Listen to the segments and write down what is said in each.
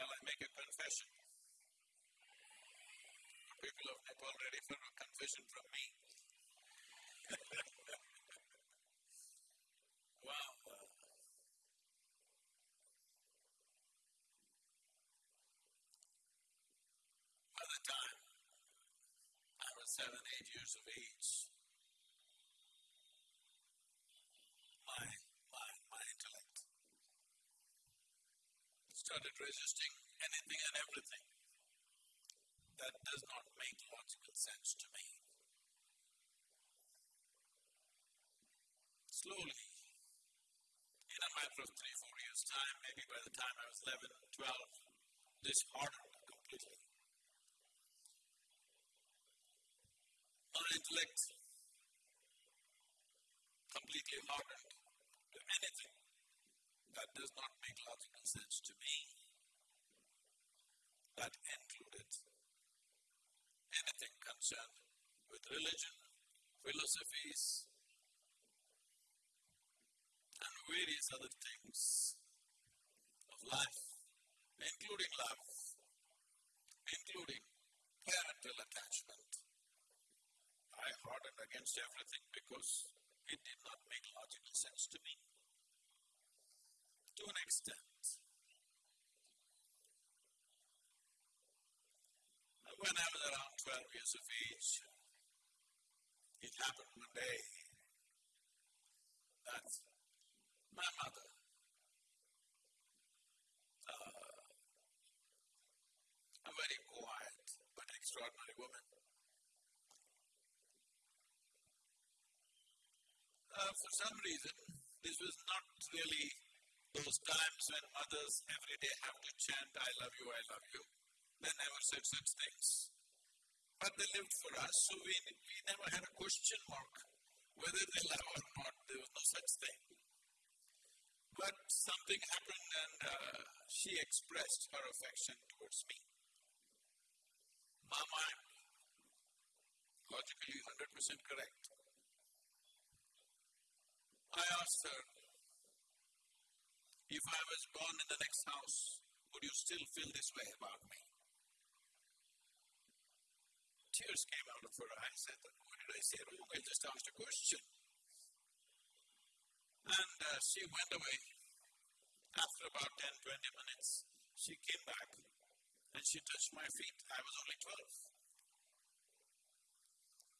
make a confession. The People of Nepal ready for a confession from me? wow. By the time I was seven, eight years of age, my, my, my intellect started resisting anything and everything that does not make logical sense to me. Slowly, in a matter of three, four years' time, maybe by the time I was 11, 12, this hardened completely. My intellect completely hardened to anything that does not make logical sense to me. That included anything concerned with religion, philosophies, and various other things of life, including love, including parental attachment. I hardened against everything because it did not make logical sense to me. To an extent. When I was around 12 years of age, it happened one day that my mother, uh, a very quiet but extraordinary woman, uh, for some reason, this was not really those times when mothers every day have to chant, I love you, I love you. They never said such things. But they lived for us, so we, we never had a question mark whether they love or not. There was no such thing. But something happened and uh, she expressed her affection towards me. Mind, logically 100% correct. I asked her, if I was born in the next house, would you still feel this way about me? Tears came out of her eyes. Thought, what did I say wrong? I just asked a question. And uh, she went away. After about 10, 20 minutes, she came back and she touched my feet. I was only 12.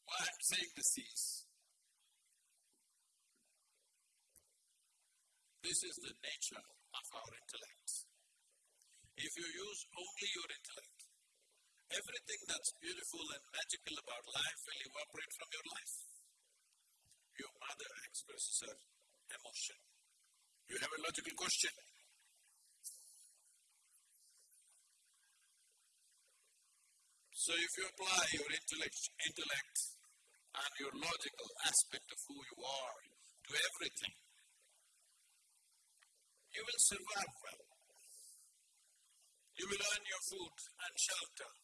Why I'm saying this is, this is the nature of our intellect. If you use only your intellect, everything that's beautiful and magical about life will evaporate from your life. Your mother expresses her emotion. You have a logical question. So if you apply your intellect, intellect and your logical aspect of who you are to everything, you will survive well. You will earn your food and shelter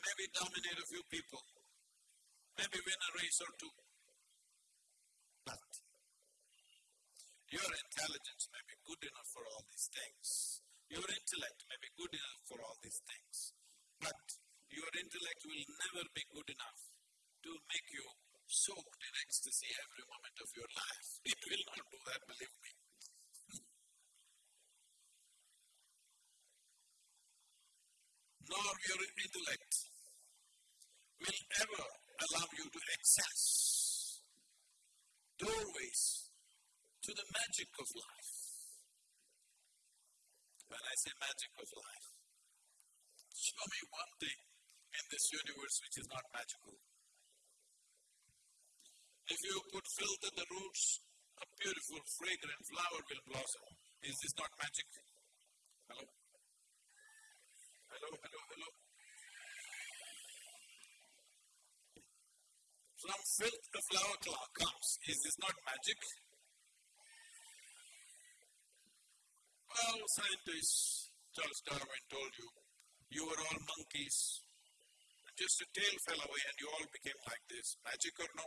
maybe dominate a few people, maybe win a race or two. But your intelligence may be good enough for all these things. Your intellect may be good enough for all these things. But your intellect will never be good enough to make you soaked in ecstasy every moment of your life. It will not do that, believe me. Nor your intellect will ever allow you to access doorways to the magic of life. When I say magic of life, show me one thing in this universe which is not magical. If you put filth in the roots, a beautiful, fragrant flower will blossom. Is this not magic? Hello? Hello, hello, hello. From filth the flower comes. Is this not magic? Well, scientists, Charles Darwin told you, you were all monkeys. Just a tail fell away and you all became like this. Magic or no?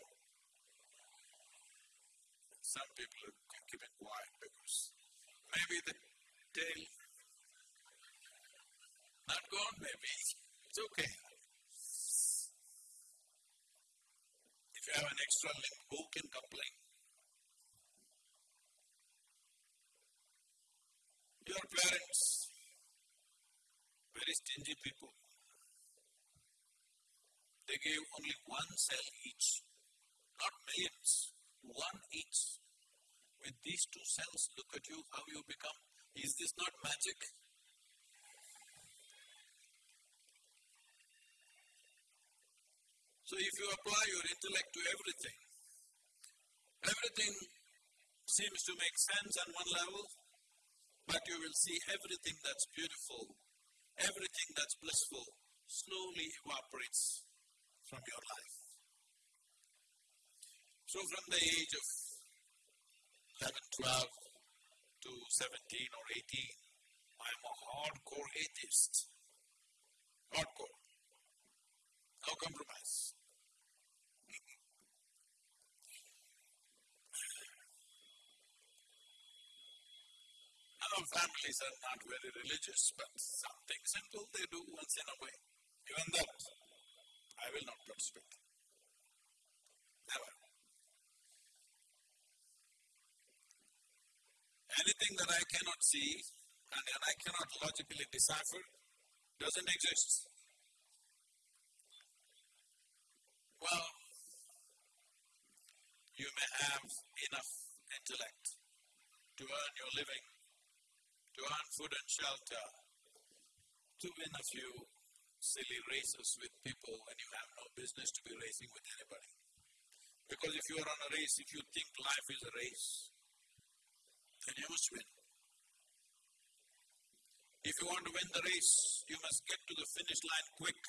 Some people are keeping quiet because maybe the tail Not gone maybe. It's okay. If you have an extra limb, who can complain? Your parents, very stingy people. They gave only one cell each, not millions, one each. With these two cells, look at you, how you become. Is this not magic? So if you apply your intellect to everything, everything seems to make sense on one level, but you will see everything that's beautiful, everything that's blissful slowly evaporates from your life. So from the age of 11, 12 to 17 or 18, I'm a hardcore atheist. Hardcore. No compromise. Our families are not very religious, but something simple they do once in a way. Even that, I will not participate. Never. Anything that I cannot see and I cannot logically decipher doesn't exist. Well, you may have enough intellect to earn your living to earn food and shelter, to win a few silly races with people when you have no business to be racing with anybody. Because if you are on a race, if you think life is a race, then you must win. If you want to win the race, you must get to the finish line quick.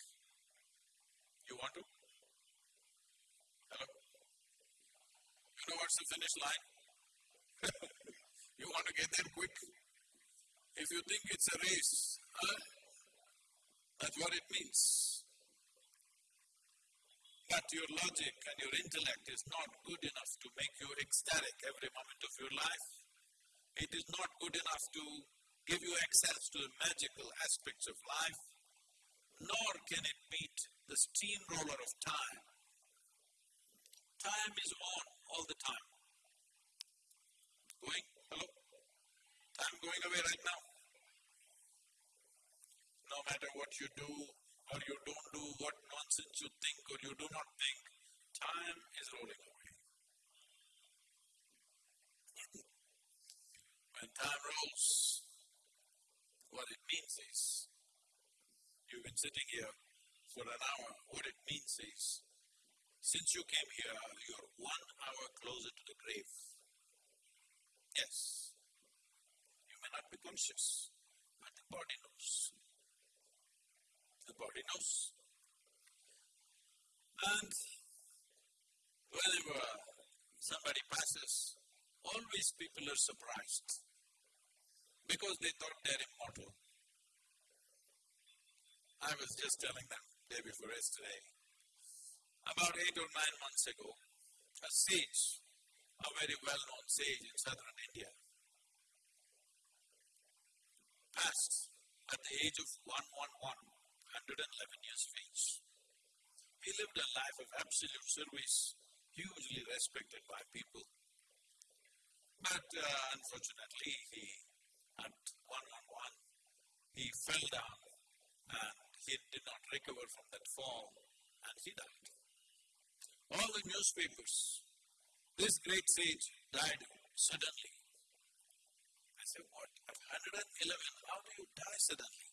You want to? What's the finish line? you want to get there quick? If you think it's a race, huh? that's what it means. But your logic and your intellect is not good enough to make you ecstatic every moment of your life. It is not good enough to give you access to the magical aspects of life, nor can it beat the steamroller of time. Time is on all the time. Going? Hello? Time going away right now. No matter what you do or you don't do, what nonsense you think or you do not think, time is rolling away. when time rolls, what it means is you've been sitting here for an hour. What it means is since you came here, you're one hour closer to the grave. Yes, you may not be conscious, but the body knows. The body knows. And whenever somebody passes, always people are surprised because they thought they're immortal. I was just telling them day before yesterday, about eight or nine months ago, a sage, a very well known sage in southern India, passed at the age of 111, 111 years of age. He lived a life of absolute service, hugely respected by people. But uh, unfortunately, he, at 111, he fell down and he did not recover from that fall and he died. All the newspapers, this great sage died suddenly. I said, what? At 111, how do you die suddenly?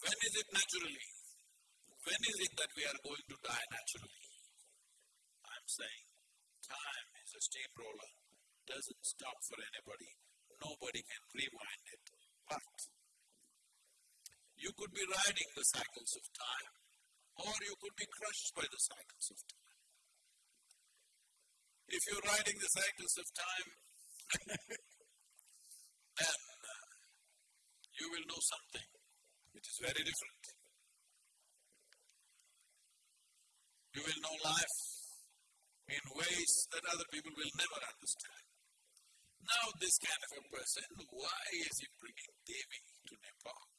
When is it naturally? When is it that we are going to die naturally? I'm saying time is a steamroller, doesn't stop for anybody. Nobody can rewind it. But you could be riding the cycles of time, or you could be crushed by the cycles of time. If you're riding the cycles of time, then uh, you will know something which is very different. You will know life in ways that other people will never understand. Now this kind of a person, why is he bringing Devi to Nepal?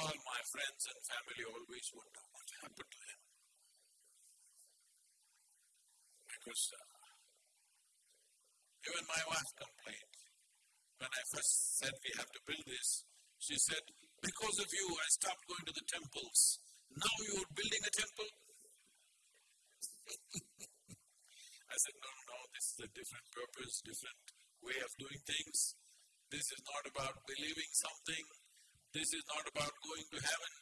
All my friends and family always wonder what happened to him. Because uh, even my wife complained. When I first said we have to build this, she said, because of you I stopped going to the temples. Now you're building a temple? I said, no, no, this is a different purpose, different way of doing things. This is not about believing something. This is not about going to heaven.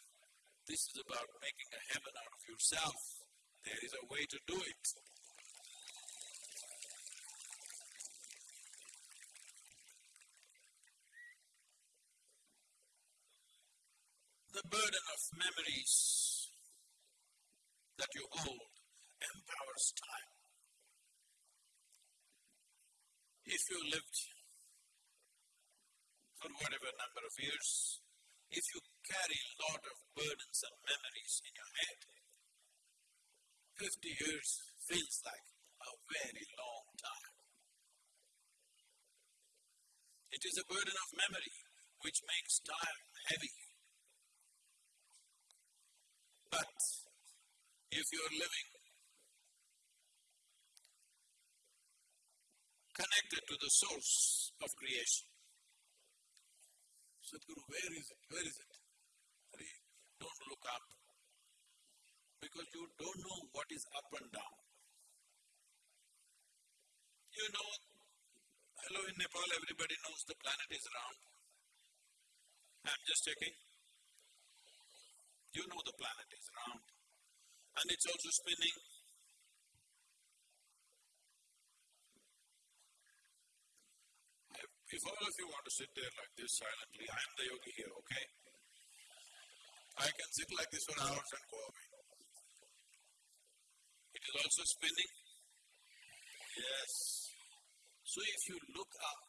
This is about making a heaven out of yourself. There is a way to do it. The burden of memories that you hold empowers time. If you lived for whatever number of years, if you carry a lot of burdens and memories in your head, 50 years feels like a very long time. It is a burden of memory which makes time heavy. But if you're living connected to the source of creation, Sadhguru, where is it? Where is it? Hare, don't look up because you don't know what is up and down. You know, hello in Nepal, everybody knows the planet is round. I'm just checking. You know the planet is round and it's also spinning. If all of you want to sit there like this silently, I am the yogi here, okay? I can sit like this for hours and go away. It is also spinning. Yes. So if you look up,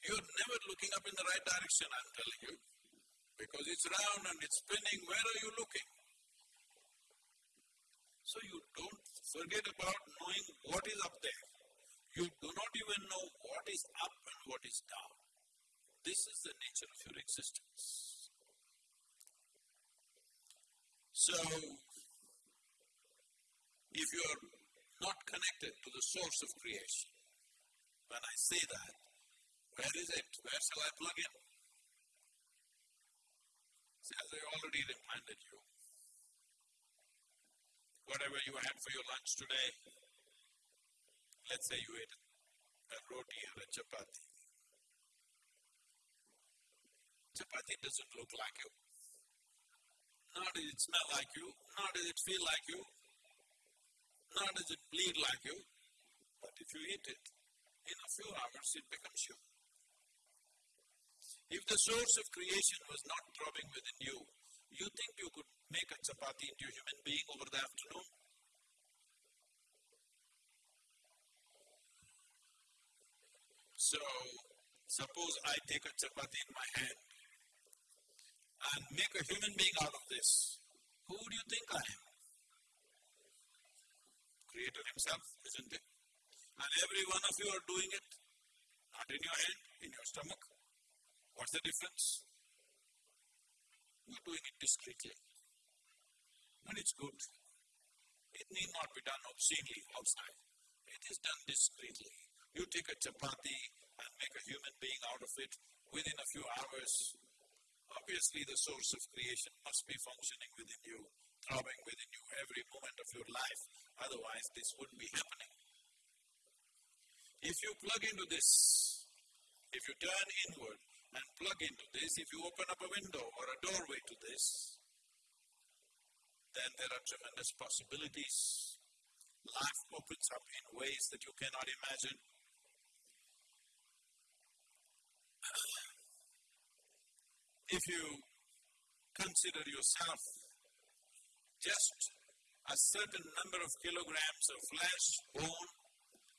you're never looking up in the right direction, I'm telling you. Because it's round and it's spinning, where are you looking? So you don't forget about knowing what is up there. You do not even know what is up and what is down. This is the nature of your existence. So, if you are not connected to the source of creation, when I say that, where is it? Where shall I plug in? See, as I already reminded you, whatever you had for your lunch today, let's say you ate a roti or a chapati. Chapati doesn't look like you, nor does it smell like you, nor does it feel like you, nor does it bleed like you, but if you eat it, in a few hours it becomes you. If the source of creation was not throbbing within you, you think you could make a chapati into a human being over the afternoon? So, suppose I take a chapati in my hand and make a human being out of this. Who do you think I am? Creator himself, isn't it? And every one of you are doing it, not in your hand, in your stomach. What's the difference? You're doing it discreetly. And it's good. It need not be done obscenely outside. It is done discreetly. You take a chapati and make a human being out of it within a few hours. Obviously, the source of creation must be functioning within you, throbbing within you every moment of your life. Otherwise, this wouldn't be happening. If you plug into this, if you turn inward and plug into this, if you open up a window or a doorway to this, then there are tremendous possibilities. Life opens up in ways that you cannot imagine. If you consider yourself just a certain number of kilograms of flesh, bone,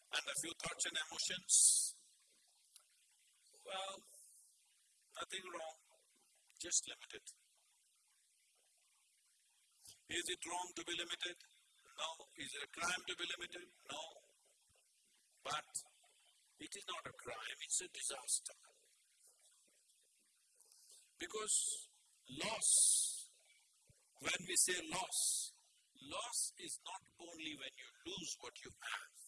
and a few thoughts and emotions, well, nothing wrong, just limited. Is it wrong to be limited? No. Is it a crime to be limited? No. But it is not a crime, it's a disaster. Because loss, when we say loss, loss is not only when you lose what you have.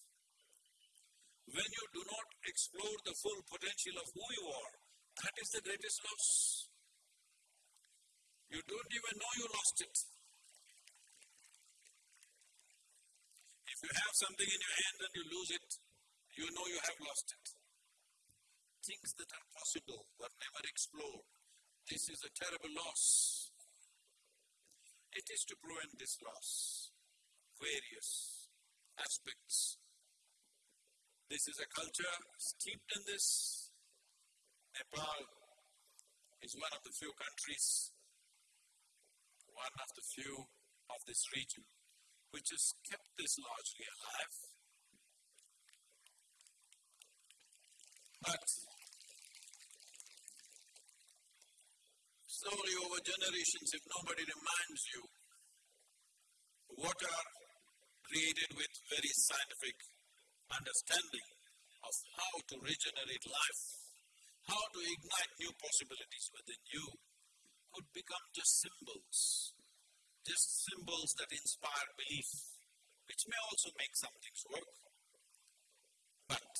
When you do not explore the full potential of who you are, that is the greatest loss. You don't even know you lost it. If you have something in your hand and you lose it, you know you have lost it. Things that are possible were never explored. This is a terrible loss. It is to prevent this loss. Various aspects. This is a culture steeped in this. Nepal is one of the few countries, one of the few of this region, which has kept this largely alive. But slowly over generations, if nobody reminds you, water created with very scientific understanding of how to regenerate life, how to ignite new possibilities within you, could become just symbols, just symbols that inspire belief, which may also make some things work. But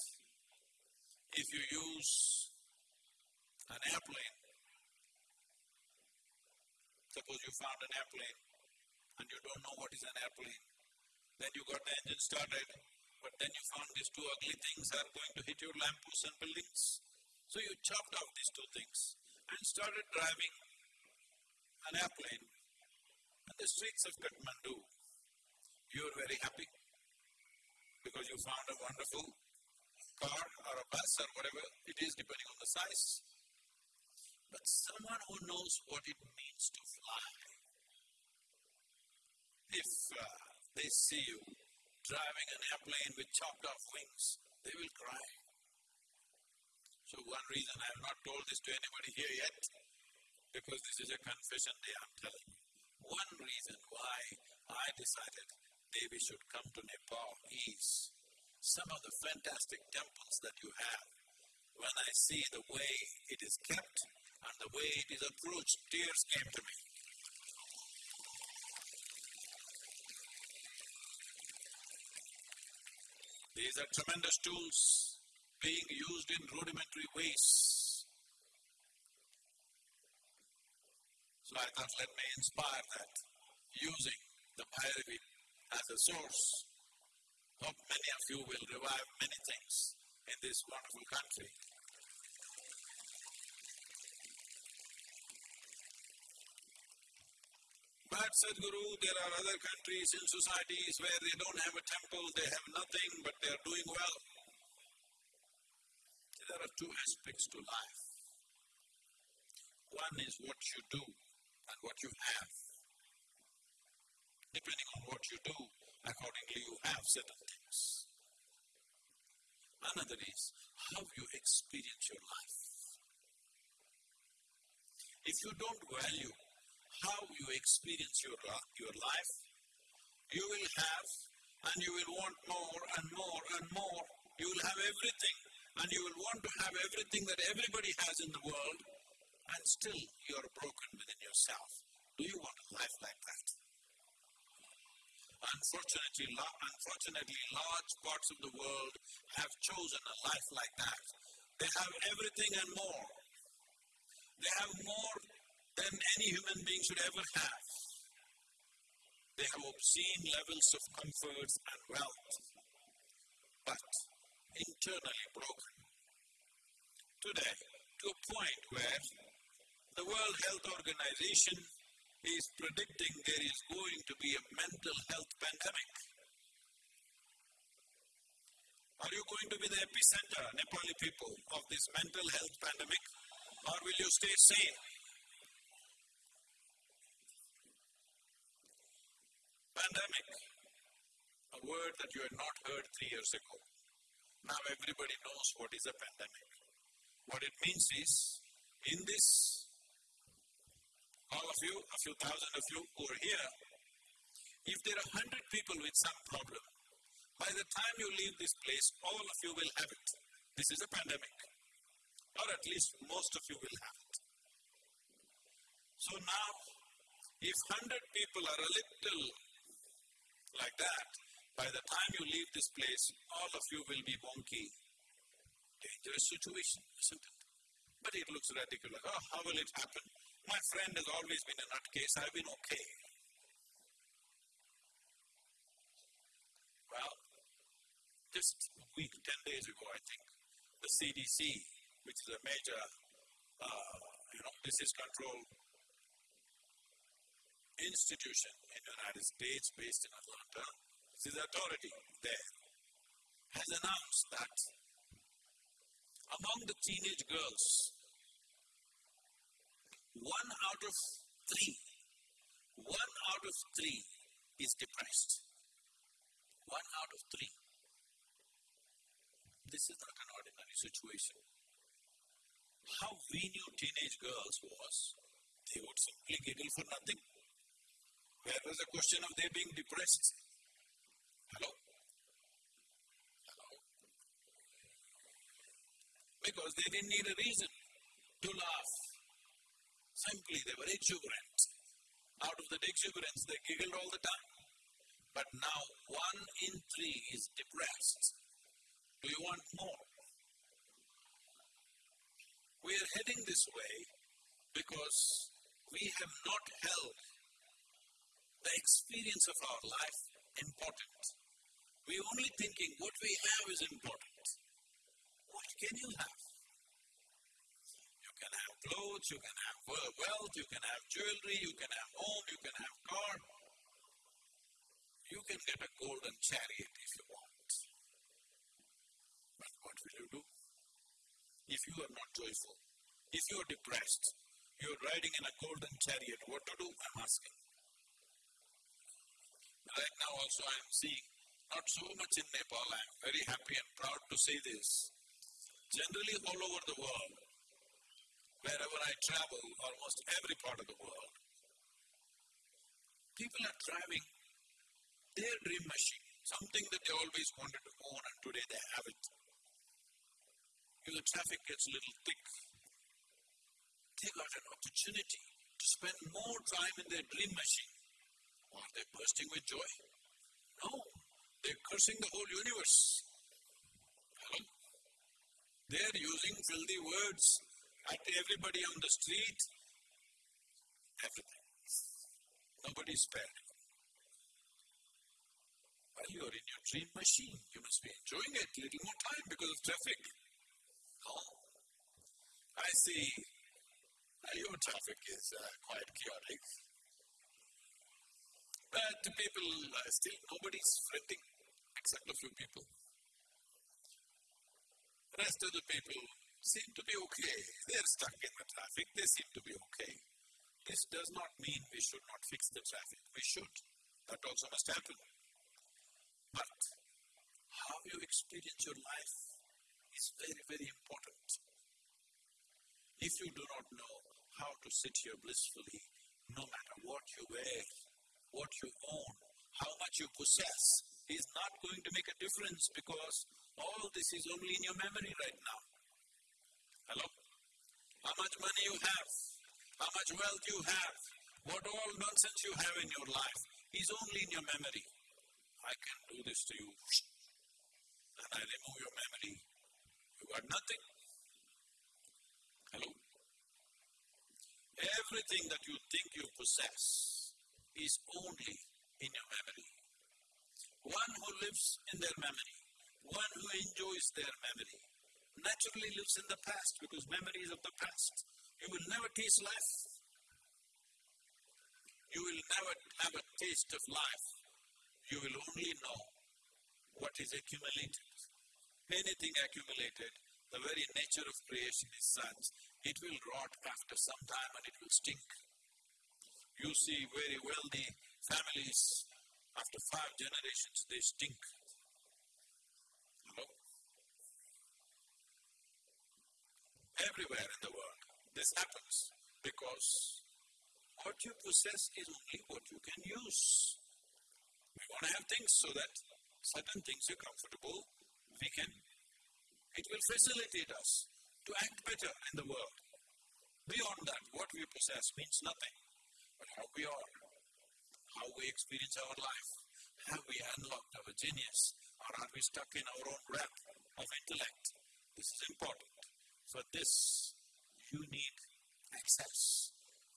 if you use an airplane Suppose you found an airplane and you don't know what is an airplane. Then you got the engine started, but then you found these two ugly things are going to hit your lampposts and buildings. So you chopped off these two things and started driving an airplane on the streets of Kathmandu. You are very happy because you found a wonderful car or a bus or whatever it is depending on the size. But someone who knows what it means to fly, if uh, they see you driving an airplane with chopped off wings, they will cry. So one reason I have not told this to anybody here yet, because this is a confession day I'm telling you. One reason why I decided Devi should come to Nepal is some of the fantastic temples that you have. When I see the way it is kept, and the way it is approached, tears came to me. These are tremendous tools being used in rudimentary ways. So I thought, let me inspire that using the Bhairavi as a source. Hope many of you will revive many things in this wonderful country. But Sadhguru, there are other countries and societies where they don't have a temple, they have nothing, but they are doing well. There are two aspects to life. One is what you do and what you have. Depending on what you do, accordingly you have certain things. Another is how you experience your life. If you don't value how you experience your, your life, you will have and you will want more and more and more. You will have everything and you will want to have everything that everybody has in the world and still you are broken within yourself. Do you want a life like that? Unfortunately, unfortunately, large parts of the world have chosen a life like that. They have everything and more. They have more than any human being should ever have. They have obscene levels of comforts and wealth, but internally broken. Today, to a point where the World Health Organization is predicting there is going to be a mental health pandemic. Are you going to be the epicenter, Nepali people, of this mental health pandemic, or will you stay sane? Pandemic, a word that you had not heard three years ago. Now everybody knows what is a pandemic. What it means is, in this, all of you, a few thousand of you who are here, If there are hundred people with some problem, by the time you leave this place, all of you will have it. This is a pandemic. Or at least most of you will have it. So now, if hundred people are a little like that, by the time you leave this place, all of you will be wonky. Dangerous situation, isn't it? But it looks ridiculous. Oh, how will it happen? My friend has always been a nutcase. I've been okay. Well, just a week, 10 days ago, I think, the CDC, which is a major, uh, you know, disease control institution in the United States based in Atlanta, this authority there, has announced that among the teenage girls, one out of three, one out of three is depressed. One out of three. This is not an ordinary situation. How we knew teenage girls was they would simply giggle for nothing. Where was the question of they being depressed? Hello? Hello? Because they didn't need a reason to laugh. Simply they were exuberant. Out of that exuberance, they giggled all the time. But now one in three is depressed. Do you want more? We are heading this way because we have not held the experience of our life important. We're only thinking what we have is important. What can you have? You can have clothes, you can have wealth, you can have jewelry, you can have home, you can have car. You can get a golden chariot if you want. But what will you do? If you are not joyful, if you are depressed, you are riding in a golden chariot, what to do? I'm asking. Right now also I am seeing, not so much in Nepal, I am very happy and proud to say this. Generally all over the world, wherever I travel, almost every part of the world, people are driving their dream machine, something that they always wanted to own and today they have it. If the traffic gets a little thick, they got an opportunity to spend more time in their dream machine. Are they bursting with joy? No, they're cursing the whole universe. Hello? They're using filthy words at everybody on the street. Everything. Nobody's spared. While you are in your dream machine, you must be enjoying it a little more time because of traffic. Oh, I see. Uh, your traffic is uh, quite chaotic. But people, uh, still nobody's fretting except a few people. The rest of the people seem to be okay. They're stuck in the traffic, they seem to be okay. This does not mean we should not fix the traffic. We should. That also must happen. But how you experience your life is very, very important. If you do not know how to sit here blissfully, no matter what you wear, what you own, how much you possess, is not going to make a difference because all this is only in your memory right now. Hello? How much money you have, how much wealth you have, what all nonsense you have in your life is only in your memory. I can do this to you, and I remove your memory. You got nothing. Hello? Everything that you think you possess is only in your memory. One who lives in their memory, one who enjoys their memory, naturally lives in the past because memories of the past. You will never taste life. You will never have a taste of life. You will only know what is accumulated. Anything accumulated, the very nature of creation is such, it will rot after some time and it will stink. You see very wealthy families, after five generations, they stink. Everywhere in the world, this happens because what you possess is only what you can use. We want to have things so that certain things are comfortable, we can, it will facilitate us to act better in the world. Beyond that, what we possess means nothing, how we are, how we experience our life, have we unlocked our genius, or are we stuck in our own web of intellect? This is important. For this, you need access.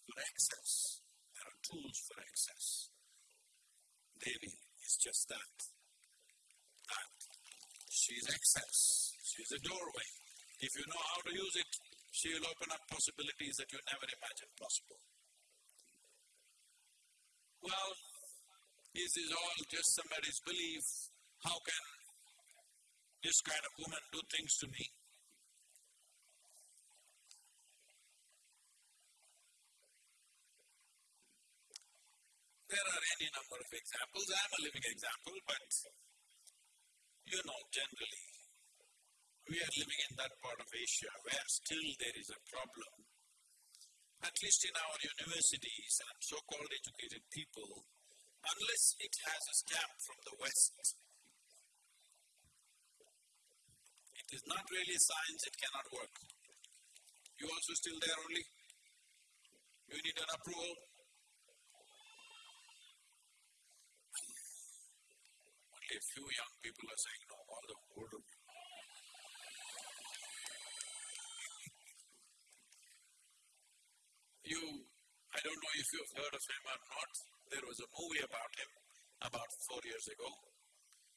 For access, there are tools for access. Devi is just that. That. She is access. She is a doorway. If you know how to use it, she will open up possibilities that you never imagined possible. Well, this is this all just somebody's belief? How can this kind of woman do things to me? There are any number of examples. I am a living example, but you know, generally, we are living in that part of Asia where still there is a problem. At least in our universities and so-called educated people, unless it has a stamp from the West, it is not really science, it cannot work. You also still there only? You need an approval? Only a few young people are saying no, all the older You, I don't know if you've heard of him or not, there was a movie about him about four years ago.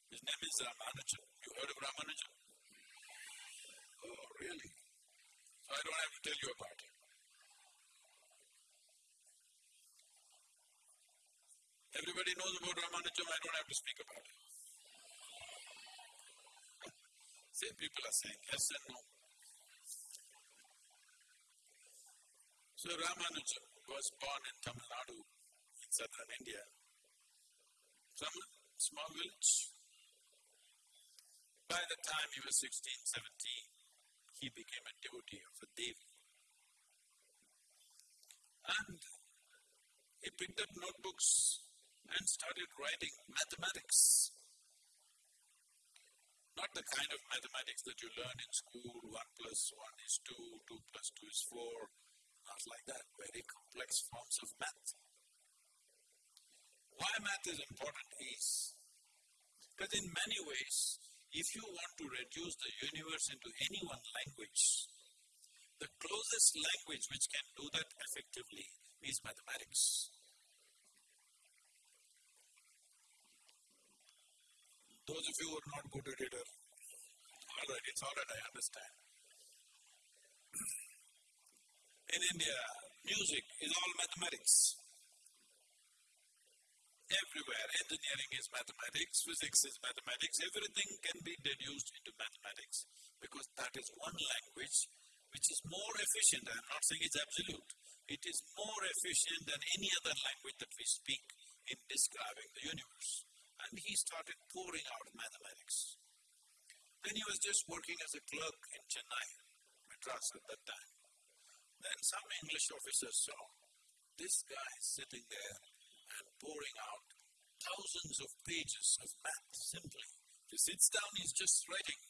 His name is Ramanujan. You heard of Ramanujan? Oh, really? So I don't have to tell you about him. Everybody knows about Ramanujan, I don't have to speak about him. Same people are saying yes and no. So Ramanujan was born in Tamil Nadu, in southern India, from a small village. By the time he was 16, 17, he became a devotee of a Devi. And he picked up notebooks and started writing mathematics. Not the kind of mathematics that you learn in school, 1 plus 1 is 2, 2 plus 2 is 4, not like that, very complex forms of math. Why math is important is because in many ways, if you want to reduce the universe into any one language, the closest language which can do that effectively is mathematics. Those of you who are not good at it all right, it's all right, I understand. In India, music is all mathematics. Everywhere, engineering is mathematics, physics is mathematics, everything can be deduced into mathematics because that is one language which is more efficient. I am not saying it's absolute. It is more efficient than any other language that we speak in describing the universe and he started pouring out mathematics. Then he was just working as a clerk in Chennai, Madras at that time. Then some English officer saw this guy sitting there and pouring out thousands of pages of math simply. He sits down, he's just writing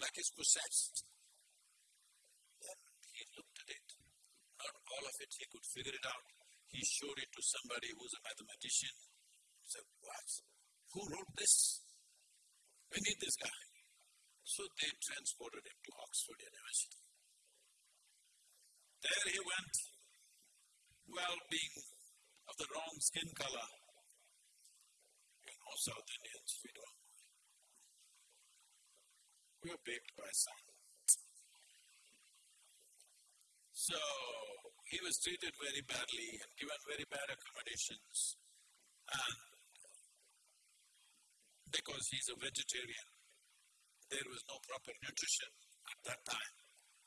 like he's possessed. Then he looked at it. Not all of it he could figure it out. He showed it to somebody who's a mathematician He said, What? Who wrote this? We need this guy. So they transported him to Oxford University. There he went, well, being of the wrong skin color. You know, South Indians, we don't. We were baked by sun. So he was treated very badly and given very bad accommodations. And because he's a vegetarian. There was no proper nutrition at that time.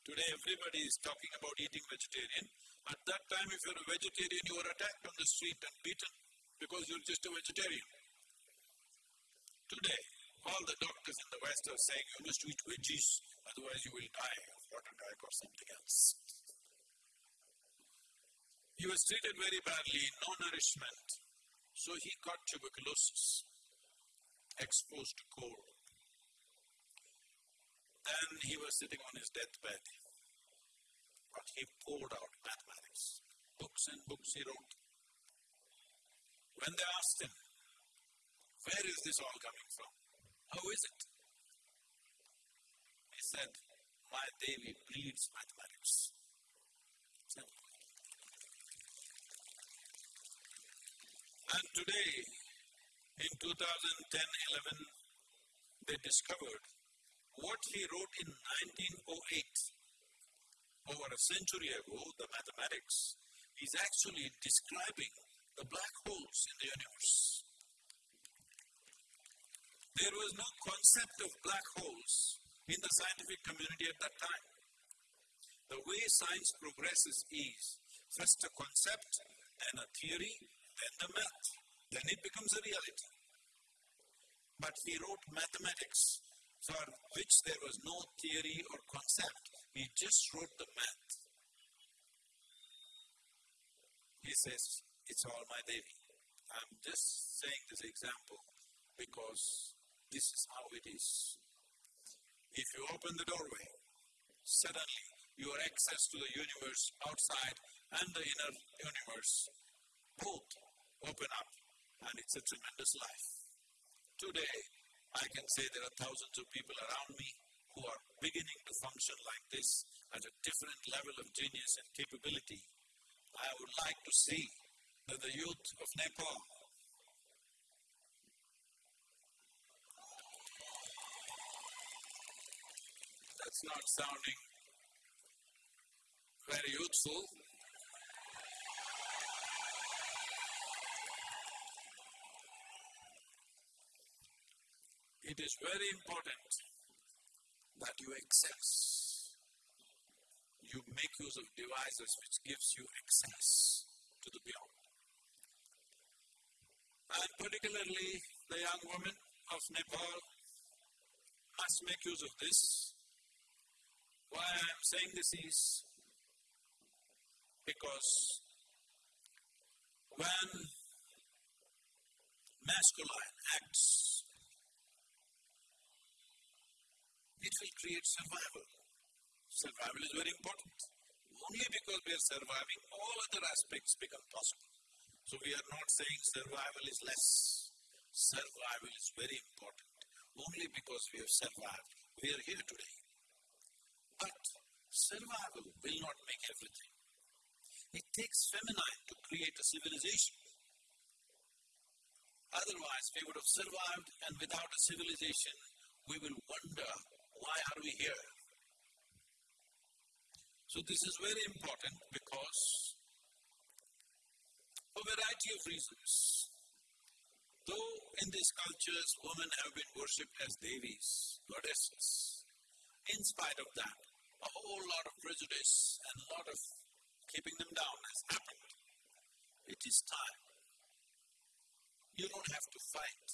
Today everybody is talking about eating vegetarian. At that time if you're a vegetarian you were attacked on the street and beaten because you're just a vegetarian. Today all the doctors in the West are saying you must eat veggies otherwise you will die of heart attack or something else. He was treated very badly, no nourishment. So he got tuberculosis, exposed to cold. Then he was sitting on his deathbed, but he poured out mathematics. Books and books he wrote. When they asked him, where is this all coming from? How is it? He said, my Devi bleeds mathematics. And today, in 2010-11, they discovered what he wrote in 1908, over a century ago, the mathematics, is actually describing the black holes in the universe. There was no concept of black holes in the scientific community at that time. The way science progresses is first a concept, then a theory, then the math. Then it becomes a reality. But he wrote mathematics for which there was no theory or concept. He just wrote the math. He says, it's all my Devi. I'm just saying this example because this is how it is. If you open the doorway, suddenly your access to the universe outside and the inner universe both open up and it's a tremendous life. Today, I can say there are thousands of people around me who are beginning to function like this at a different level of genius and capability. I would like to see that the youth of Nepal that's not sounding very youthful. It is very important that you access, you make use of devices which gives you access to the beyond. And particularly the young women of Nepal must make use of this. Why I am saying this is because when masculine acts it will create survival. Survival is very important. Only because we are surviving, all other aspects become possible. So we are not saying survival is less. Survival is very important. Only because we have survived, we are here today. But survival will not make everything. It takes feminine to create a civilization. Otherwise, we would have survived, and without a civilization, we will wonder why are we here? So this is very important because for a variety of reasons. Though in these cultures women have been worshipped as devis, goddesses, in spite of that, a whole lot of prejudice and a lot of keeping them down has happened. It is time. You don't have to fight.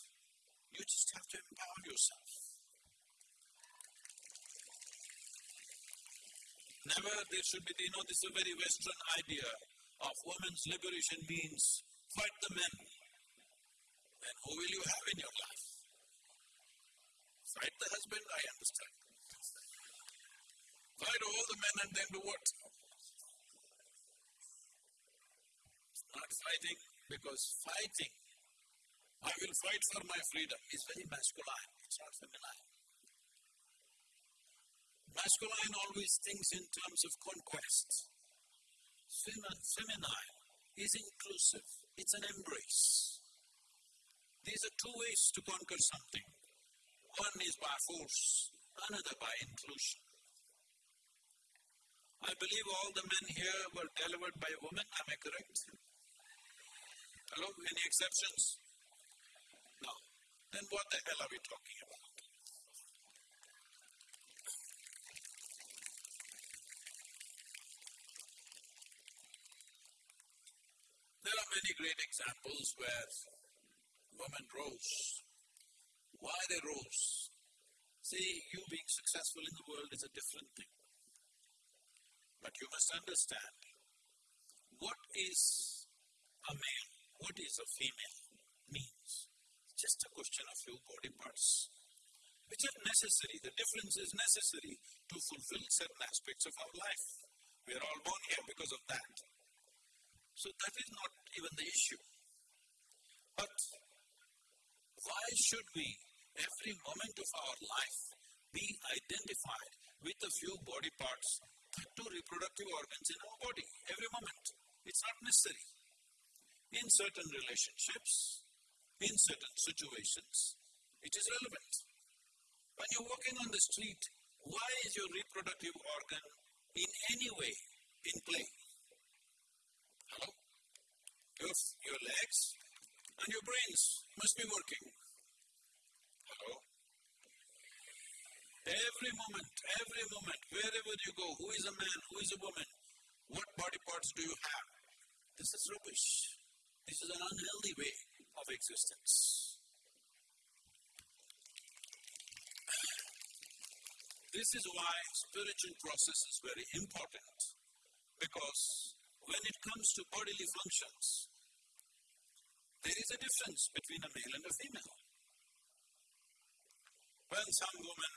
You just have to empower yourself. Never there should be, you know, this is a very Western idea of women's liberation means fight the men. Then who will you have in your life? Fight the husband, I understand. Fight all the men and then do what? Not fighting because fighting, I will fight for my freedom, is very masculine, it's not feminine. Masculine always thinks in terms of conquest. Feminine is inclusive, it's an embrace. These are two ways to conquer something. One is by force, another by inclusion. I believe all the men here were delivered by women, am I correct? Hello, any exceptions? No. Then what the hell are we talking about? There are many great examples where women rose. Why they rose? See, you being successful in the world is a different thing. But you must understand what is a male, what is a female. means just a question of few body parts, which are necessary. The difference is necessary to fulfill certain aspects of our life. We are all born here because of that. So that is not even the issue. But why should we, every moment of our life, be identified with a few body parts, two reproductive organs in our body, every moment? It's not necessary. In certain relationships, in certain situations, it is relevant. When you're walking on the street, why is your reproductive organ in any way in play? Hello? Your, your legs and your brains must be working. Hello? Every moment, every moment, wherever you go, who is a man, who is a woman, what body parts do you have? This is rubbish. This is an unhealthy way of existence. This is why spiritual process is very important because when it comes to bodily functions, there is a difference between a male and a female. When some women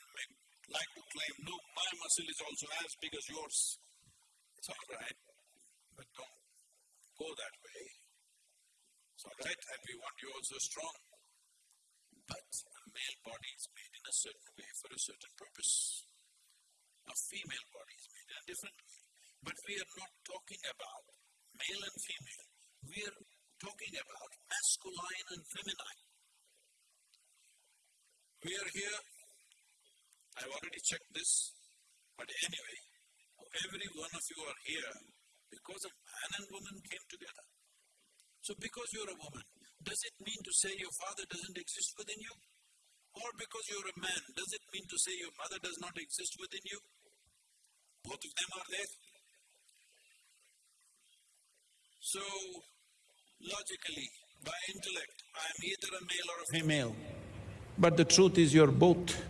like to claim, no, my muscle is also as big as yours, it's all right, but don't go that way. It's all right, and we want you also strong. But a male body is made in a certain way for a certain purpose. A female body is made in a different way. But we are not talking about male and female. We are talking about masculine and feminine. We are here, I've already checked this, but anyway, every one of you are here because a man and woman came together. So because you're a woman, does it mean to say your father doesn't exist within you? Or because you're a man, does it mean to say your mother does not exist within you? Both of them are there. So, logically, by intellect, I am either a male or a female. But the truth is you're both.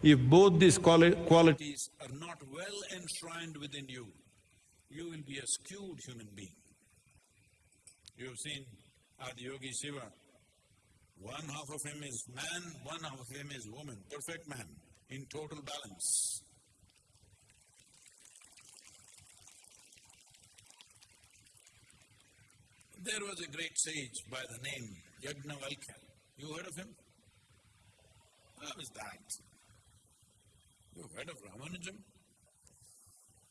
If both these quali qualities are not well enshrined within you, you will be a skewed human being. You've seen Adiyogi Shiva. One half of him is man, one half of him is woman, perfect man, in total balance. There was a great sage by the name Yajnavalkya. You heard of him? How is that? You heard of Ramanujan?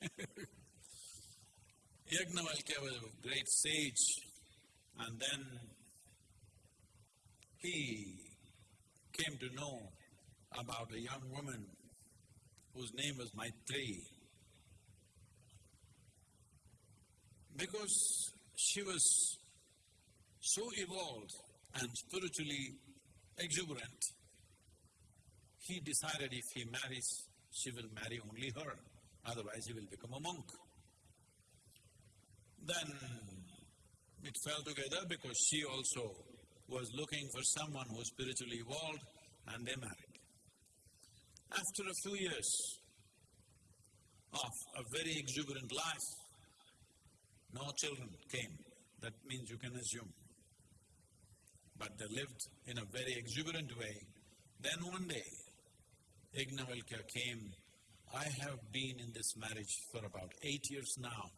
Yajnavalkya was a great sage and then he came to know about a young woman whose name was Maitreyi. Because she was so evolved and spiritually exuberant, he decided if he marries, she will marry only her, otherwise he will become a monk. Then it fell together because she also was looking for someone who spiritually evolved and they married. After a few years of a very exuberant life, no children came. That means you can assume. But they lived in a very exuberant way. Then one day, Yajnavalkya came, I have been in this marriage for about eight years now.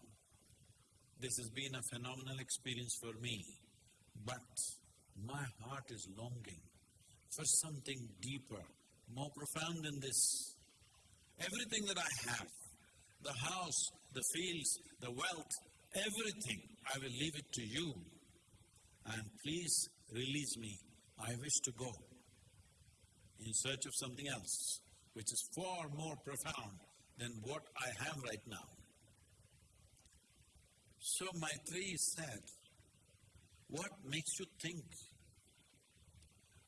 This has been a phenomenal experience for me, but my heart is longing for something deeper, more profound than this. Everything that I have, the house, the fields, the wealth, everything, I will leave it to you. And please release me. I wish to go in search of something else, which is far more profound than what I have right now. So my Maitreyi said, what makes you think?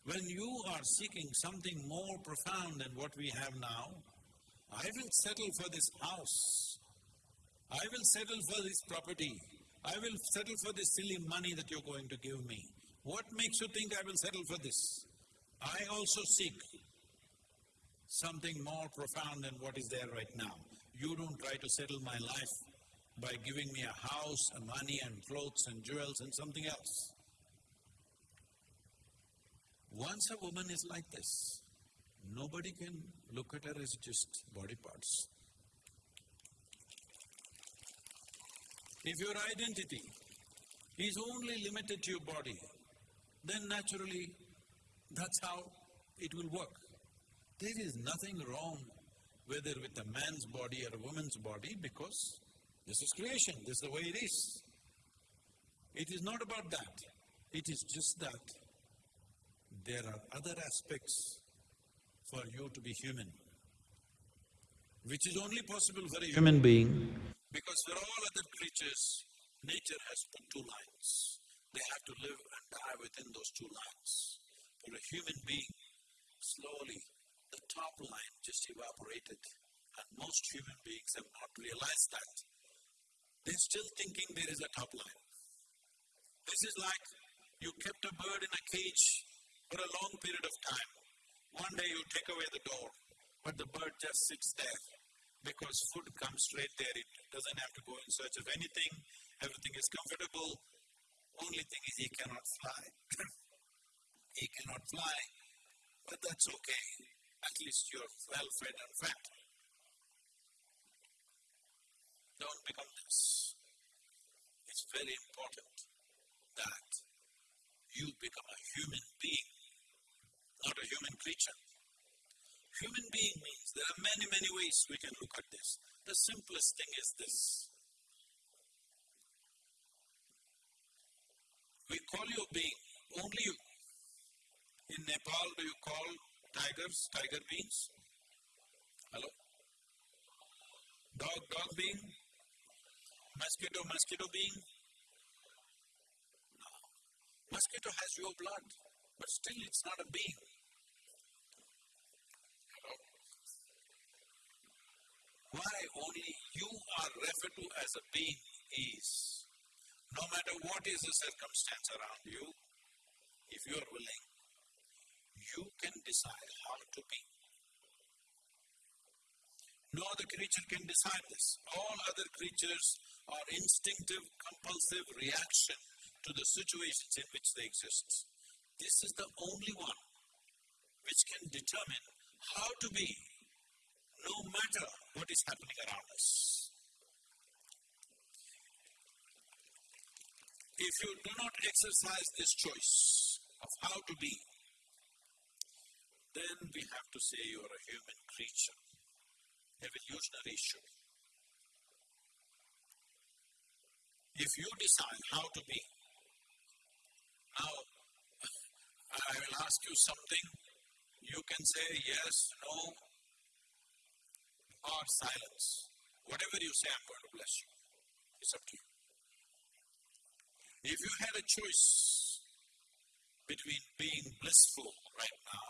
When you are seeking something more profound than what we have now, I will settle for this house. I will settle for this property. I will settle for this silly money that you're going to give me. What makes you think I will settle for this? I also seek something more profound than what is there right now. You don't try to settle my life by giving me a house, and money, and clothes, and jewels, and something else. Once a woman is like this, nobody can look at her as just body parts. If your identity is only limited to your body, then naturally that's how it will work. There is nothing wrong whether with a man's body or a woman's body because this is creation, this is the way it is. It is not about that. It is just that there are other aspects for you to be human, which is only possible for a human being because for all other creatures, nature has put two lines. They have to live and die within those two lines. For a human being, slowly the top line just evaporated and most human beings have not realized that. They're still thinking there is a top line. This is like you kept a bird in a cage for a long period of time. One day you take away the door, but the bird just sits there because food comes straight there. It doesn't have to go in search of anything. Everything is comfortable. Only thing is he cannot fly. he cannot fly, but that's okay. At least you're well fed and fat. Don't become this. It's very important that you become a human being, not a human creature. Human being means there are many, many ways we can look at this. The simplest thing is this. We call you a being, only you. In Nepal, do you call tigers tiger beings? Hello? Dog, dog being? Mosquito, mosquito being? No. Mosquito has your blood, but still it's not a being. Why only you are referred to as a being is, no matter what is the circumstance around you, if you are willing, you can decide how to be. No other creature can decide this. All other creatures are instinctive, compulsive reaction to the situations in which they exist. This is the only one which can determine how to be no matter what is happening around us. If you do not exercise this choice of how to be, then we have to say you are a human creature, evolutionary issue. If you decide how to be, now I will ask you something, you can say yes, no, or silence. Whatever you say, I'm going to bless you. It's up to you. If you had a choice between being blissful right now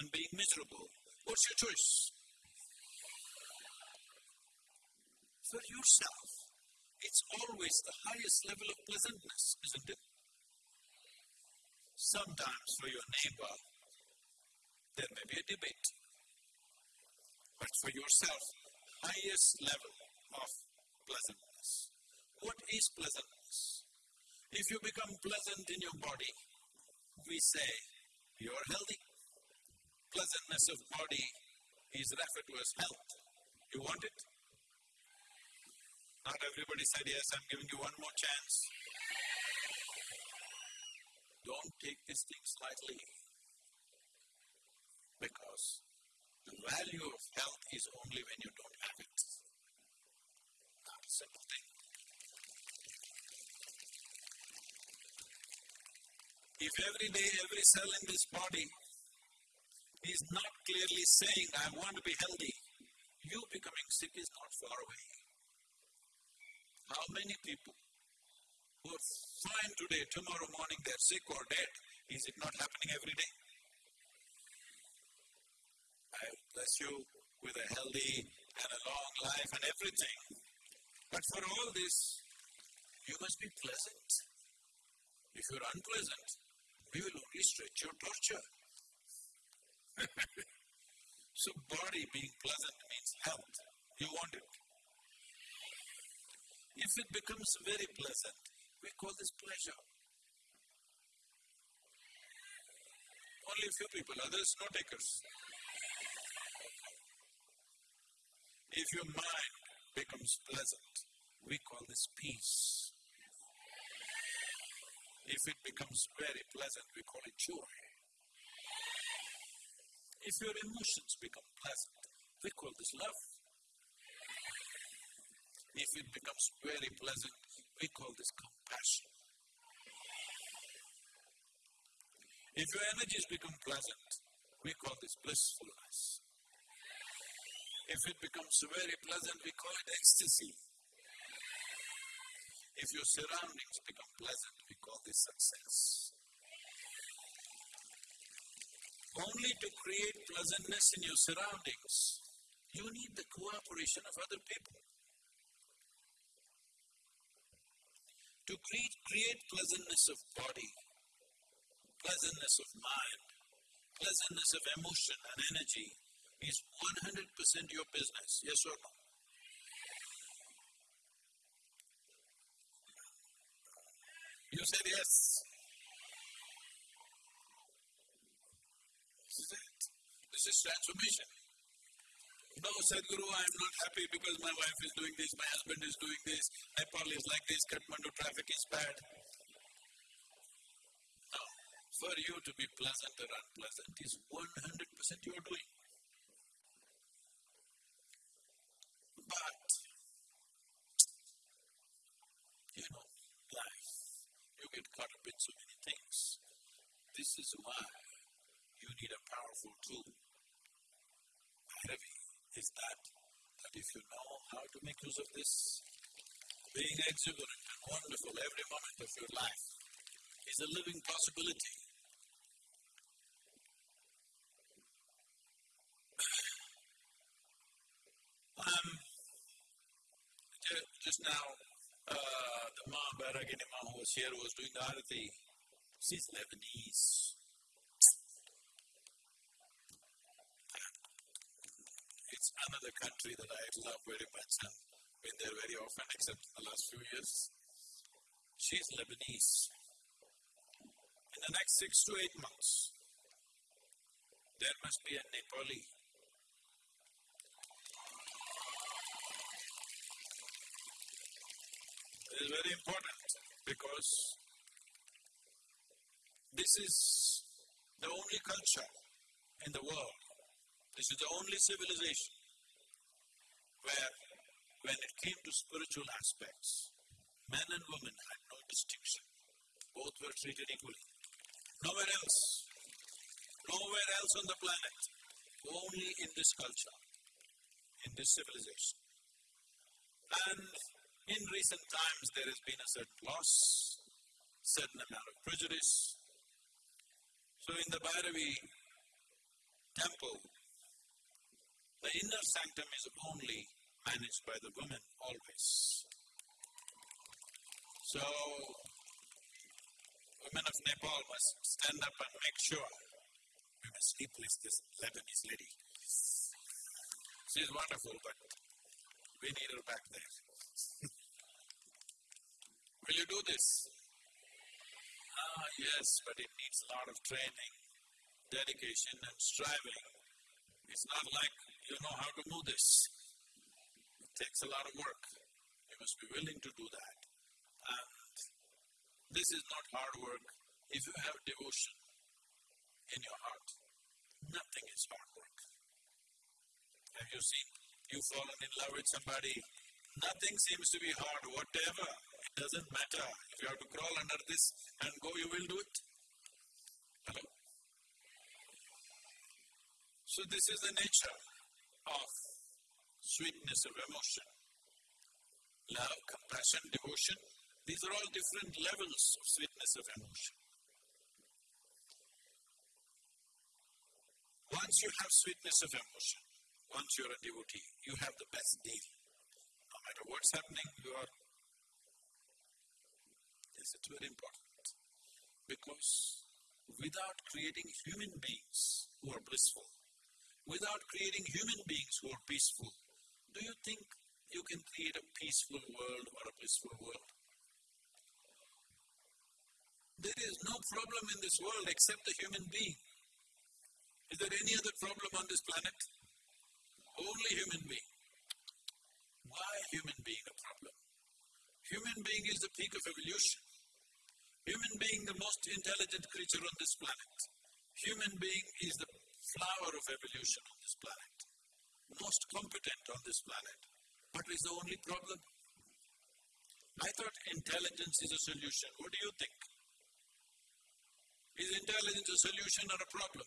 and being miserable, what's your choice? For yourself, it's always the highest level of pleasantness, isn't it? Sometimes for your neighbor, there may be a debate but for yourself, highest level of pleasantness. What is pleasantness? If you become pleasant in your body, we say you are healthy. Pleasantness of body is referred to as health. You want it? Not everybody said yes, I'm giving you one more chance. Don't take this thing lightly because the value of health is only when you don't have it. Not a simple thing. If every day, every cell in this body is not clearly saying, I want to be healthy, you becoming sick is not far away. How many people who are fine today, tomorrow morning they're sick or dead? Is it not happening every day? I bless you with a healthy and a long life and everything. But for all this, you must be pleasant. If you're unpleasant, we will only stretch your torture. so body being pleasant means health. You want it. If it becomes very pleasant, we call this pleasure. Only a few people, others no takers. If your mind becomes pleasant, we call this peace. If it becomes very pleasant, we call it joy. If your emotions become pleasant, we call this love. If it becomes very pleasant, we call this compassion. If your energies become pleasant, we call this blissfulness. If it becomes very pleasant, we call it ecstasy. If your surroundings become pleasant, we call this success. Only to create pleasantness in your surroundings, you need the cooperation of other people. To create, create pleasantness of body, pleasantness of mind, pleasantness of emotion and energy is 100% your business, yes or no? You said yes. This is it. This is transformation. No, Sadhguru, I am not happy because my wife is doing this, my husband is doing this, Nepal is like this, Kathmandu traffic is bad. No, for you to be pleasant or unpleasant is 100% you are doing. But, you know, life, you get caught up in so many things. This is why you need a powerful tool. Bhairavi is that, that if you know how to make use of this, being exuberant and wonderful every moment of your life is a living possibility. um, just now, uh, the Ma Bhairagini Ma who was here was doing the arati. She's Lebanese. It's another country that I love very much and been there very often, except in the last few years. She's Lebanese. In the next six to eight months, there must be a Nepali It is very important because this is the only culture in the world, this is the only civilization where, when it came to spiritual aspects, men and women had no distinction. Both were treated equally. Nowhere else, nowhere else on the planet, only in this culture, in this civilization. And in recent times, there has been a certain loss, certain amount of prejudice. So in the Bhairavi temple, the inner sanctum is only managed by the women always. So, women of Nepal must stand up and make sure we must replace this Lebanese lady. She is wonderful, but we need her back there. Will you do this? Ah, yes, but it needs a lot of training, dedication, and striving. It's not like you know how to do this. It takes a lot of work. You must be willing to do that. And this is not hard work if you have devotion in your heart. Nothing is hard work. Have you seen? You've fallen in love with somebody. Nothing seems to be hard, whatever doesn't matter. If you have to crawl under this and go, you will do it. Hello? So, this is the nature of sweetness of emotion. Love, compassion, devotion, these are all different levels of sweetness of emotion. Once you have sweetness of emotion, once you're a devotee, you have the best deal. No matter what's happening, you are it's very important. Because without creating human beings who are blissful, without creating human beings who are peaceful, do you think you can create a peaceful world or a blissful world? There is no problem in this world except the human being. Is there any other problem on this planet? Only human being. Why human being a problem? Human being is the peak of evolution. Human being the most intelligent creature on this planet. Human being is the flower of evolution on this planet. Most competent on this planet. But is the only problem? I thought intelligence is a solution. What do you think? Is intelligence a solution or a problem?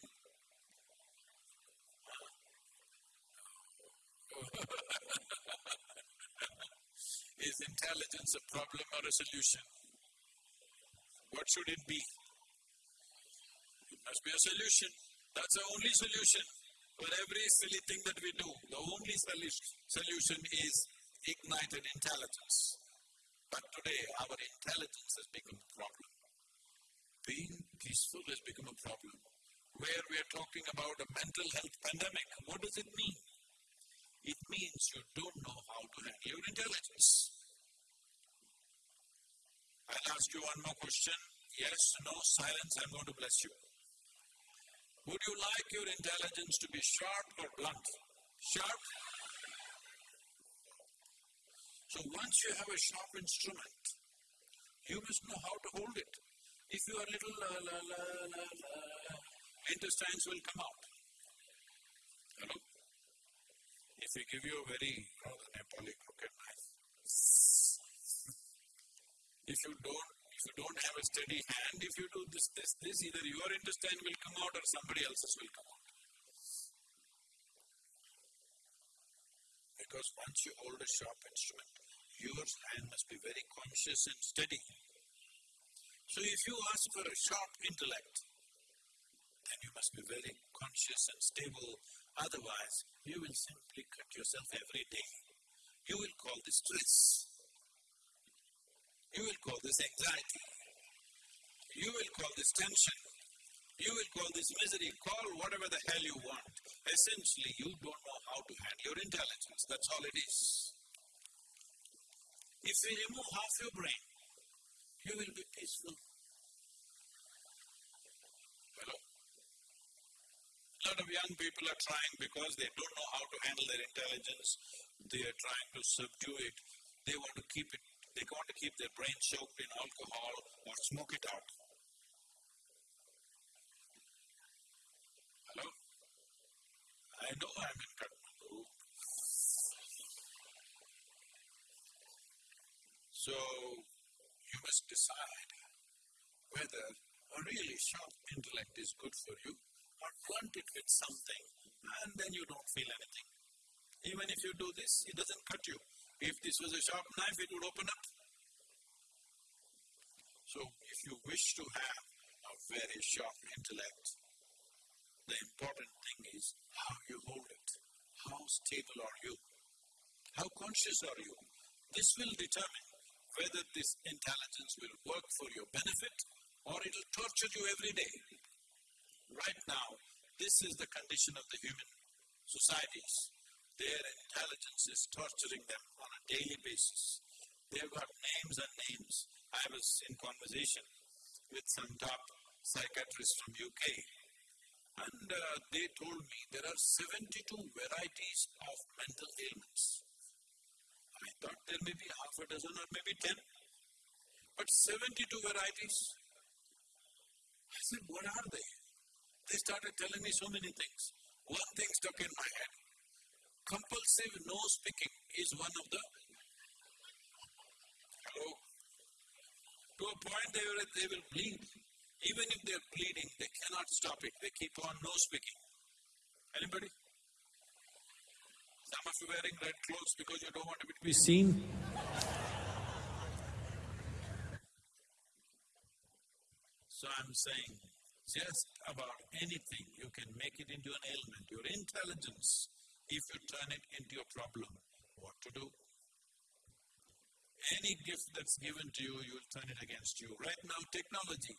is intelligence a problem or a solution? What should it be? It must be a solution. That's the only solution for every silly thing that we do. The only solution is ignited intelligence. But today, our intelligence has become a problem. Being peaceful has become a problem. Where we are talking about a mental health pandemic, what does it mean? It means you don't know how to handle your intelligence. I'll ask you one more question. Yes, no, silence, I'm going to bless you. Would you like your intelligence to be sharp or blunt? Sharp? So once you have a sharp instrument, you must know how to hold it. If you are little la la la la la, intestines will come out. Hello? If we give you a very rather Nepali crooked knife, if you don't if you don't have a steady hand, if you do this, this, this, either your intestine will come out or somebody else's will come out. Because once you hold a sharp instrument, your hand must be very conscious and steady. So if you ask for a sharp intellect, then you must be very conscious and stable. Otherwise, you will simply cut yourself every day. You will call this stress. You will call this anxiety. You will call this tension. You will call this misery. Call whatever the hell you want. Essentially, you don't know how to handle your intelligence. That's all it is. If we remove half your brain, you will be peaceful. Hello? A lot of young people are trying because they don't know how to handle their intelligence. They are trying to subdue it. They want to keep it they want to keep their brain choked in alcohol or smoke it out. Hello? I know I'm in Kathmandu. So you must decide whether a really sharp intellect is good for you or blunt it with something and then you don't feel anything. Even if you do this, it doesn't cut you. If this was a sharp knife, it would open up. So if you wish to have a very sharp intellect, the important thing is how you hold it. How stable are you? How conscious are you? This will determine whether this intelligence will work for your benefit or it will torture you every day. Right now, this is the condition of the human societies. Their intelligence is torturing them on a daily basis. They've got names and names. I was in conversation with some top psychiatrists from UK and uh, they told me there are 72 varieties of mental ailments. I thought there may be half a dozen or maybe 10, but 72 varieties. I said, what are they? They started telling me so many things. One thing stuck in my head compulsive no speaking is one of the hello to a point they will, they will bleed. Even if they're bleeding, they cannot stop it. They keep on no speaking. Anybody? Some of you wearing red clothes because you don't want to be seen. So I'm saying, just about anything you can make it into an ailment. Your intelligence if you turn it into a problem, what to do? Any gift that's given to you, you will turn it against you. Right now, technology,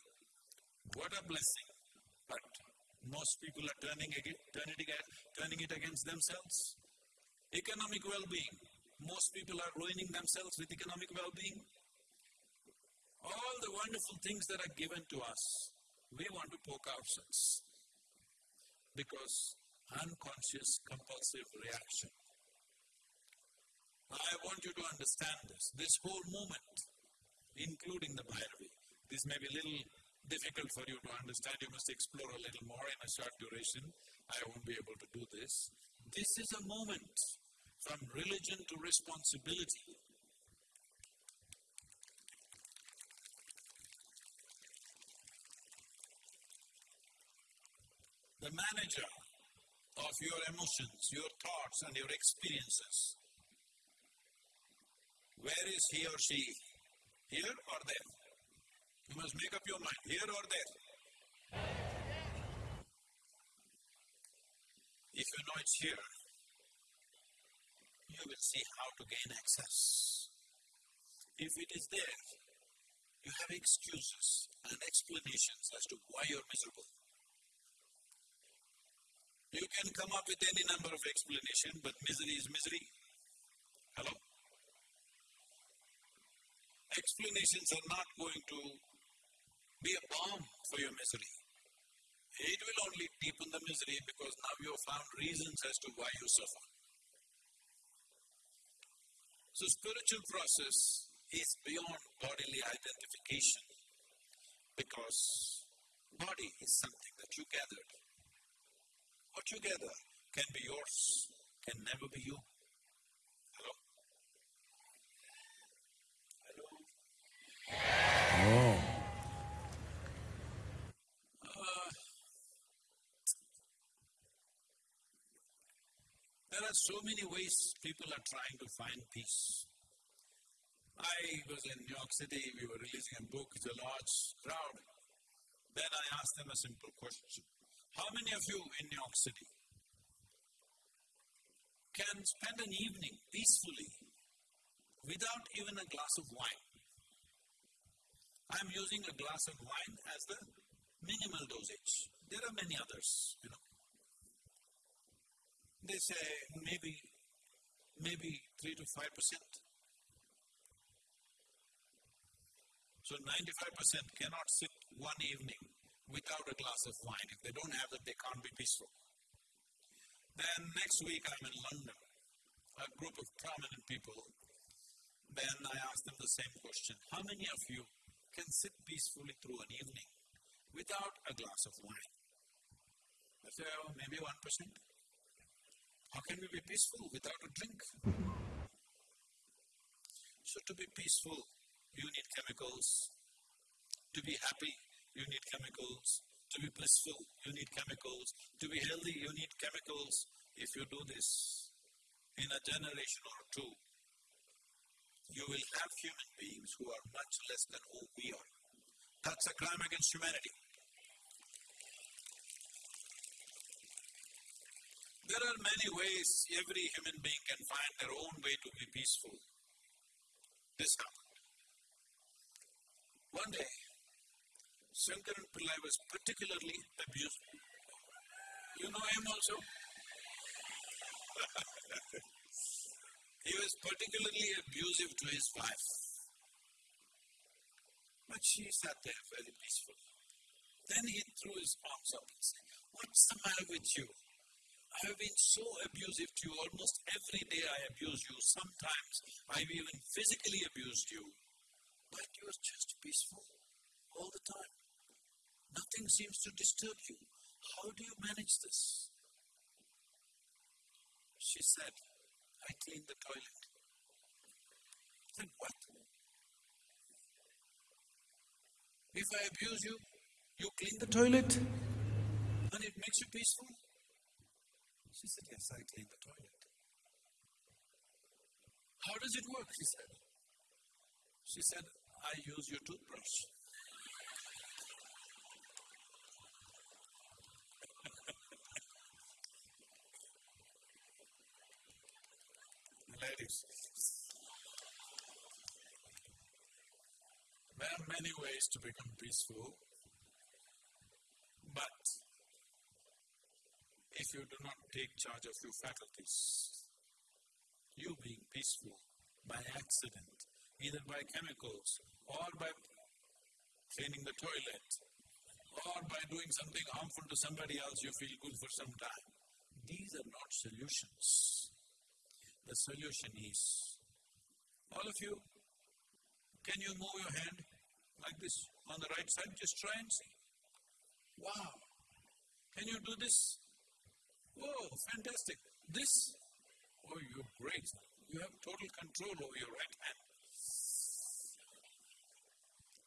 what a blessing. But most people are turning it, turning it, turning it against themselves. Economic well-being, most people are ruining themselves with economic well-being. All the wonderful things that are given to us, we want to poke ourselves. because unconscious compulsive reaction. I want you to understand this. This whole movement, including the Bhairavi, this may be a little difficult for you to understand. You must explore a little more in a short duration. I won't be able to do this. This is a moment from religion to responsibility. The manager of your emotions, your thoughts, and your experiences. Where is he or she? Here or there? You must make up your mind, here or there. If you know it's here, you will see how to gain access. If it is there, you have excuses and explanations as to why you're miserable. You can come up with any number of explanations, but misery is misery. Hello? Explanations are not going to be a balm for your misery. It will only deepen the misery because now you have found reasons as to why you suffer. So spiritual process is beyond bodily identification because body is something that you gathered. What you gather can be yours, can never be you. Hello? Hello? Oh. Uh, there are so many ways people are trying to find peace. I was in New York City, we were releasing a book, it's a large crowd. Then I asked them a simple question. How many of you in New York City can spend an evening peacefully without even a glass of wine? I'm using a glass of wine as the minimal dosage. There are many others, you know. They say maybe, maybe 3 to 5 percent. So 95% cannot sit one evening without a glass of wine. If they don't have it, they can't be peaceful. Then next week I'm in London, a group of prominent people. Then I ask them the same question. How many of you can sit peacefully through an evening without a glass of wine? I say, oh, maybe 1%. How can we be peaceful without a drink? So to be peaceful, you need chemicals. To be happy, you need chemicals. To be blissful, you need chemicals. To be healthy, you need chemicals. If you do this in a generation or two, you will have human beings who are much less than who we are. That's a crime against humanity. There are many ways every human being can find their own way to be peaceful. This happened. One day, Shankaran Pillai was particularly abused. You know him also? he was particularly abusive to his wife. But she sat there very peaceful. Then he threw his arms up and said, What's the matter with you? I have been so abusive to you. Almost every day I abuse you. Sometimes I've even physically abused you. But you're just peaceful all the time. Nothing seems to disturb you. How do you manage this? She said, I clean the toilet. Said, What? If I abuse you, you clean the toilet and it makes you peaceful? She said, Yes, I clean the toilet. How does it work? She said. She said, I use your toothbrush. Ladies, there are many ways to become peaceful, but if you do not take charge of your faculties, you being peaceful by accident, either by chemicals or by cleaning the toilet, or by doing something harmful to somebody else you feel good for some time. These are not solutions. The solution is, all of you, can you move your hand like this on the right side? Just try and see. Wow! Can you do this? Whoa, fantastic. This? Oh, you're great. You have total control over your right hand.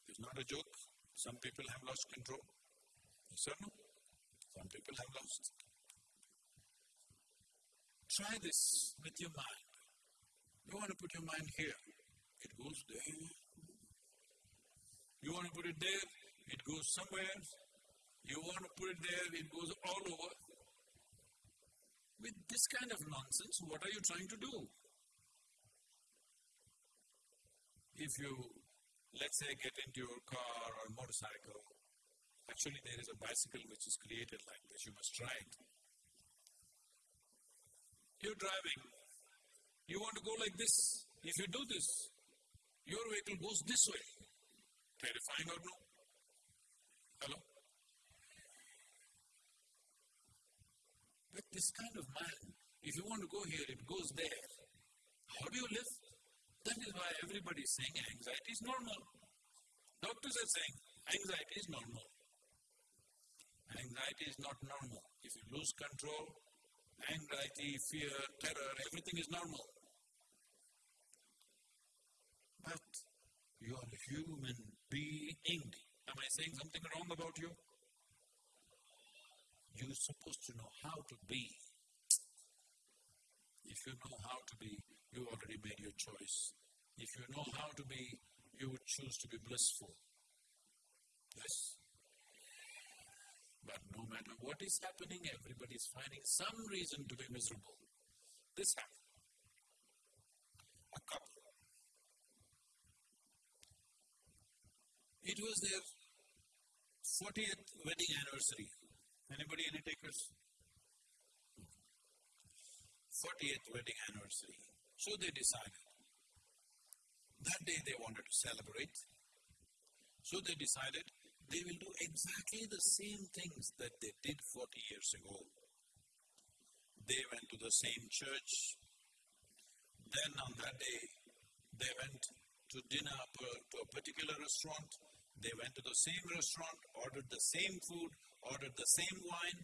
It's not a joke. Some people have lost control. Yes or no? Some people have lost. Try this with your mind. You want to put your mind here, it goes there. You want to put it there, it goes somewhere. You want to put it there, it goes all over. With this kind of nonsense, what are you trying to do? If you, let's say, get into your car or motorcycle, actually there is a bicycle which is created like this, you must try it. You're driving, you want to go like this. If you do this, your vehicle goes this way. Terrifying or no? Hello? But this kind of mind, if you want to go here, it goes there. How do you live? That is why everybody is saying anxiety is normal. Doctors are saying anxiety is normal. Anxiety is not normal. If you lose control, anxiety, fear, terror, everything is normal. But you are a human being. Am I saying something wrong about you? You're supposed to know how to be. If you know how to be, you already made your choice. If you know how to be, you would choose to be blissful. Yes? But no matter what is happening, everybody is finding some reason to be miserable. This happened. A couple. It was their 40th wedding anniversary. Anybody, any takers? 40th wedding anniversary. So they decided. That day they wanted to celebrate. So they decided they will do exactly the same things that they did 40 years ago. They went to the same church. Then on that day, they went to dinner to a particular restaurant. They went to the same restaurant, ordered the same food, ordered the same wine.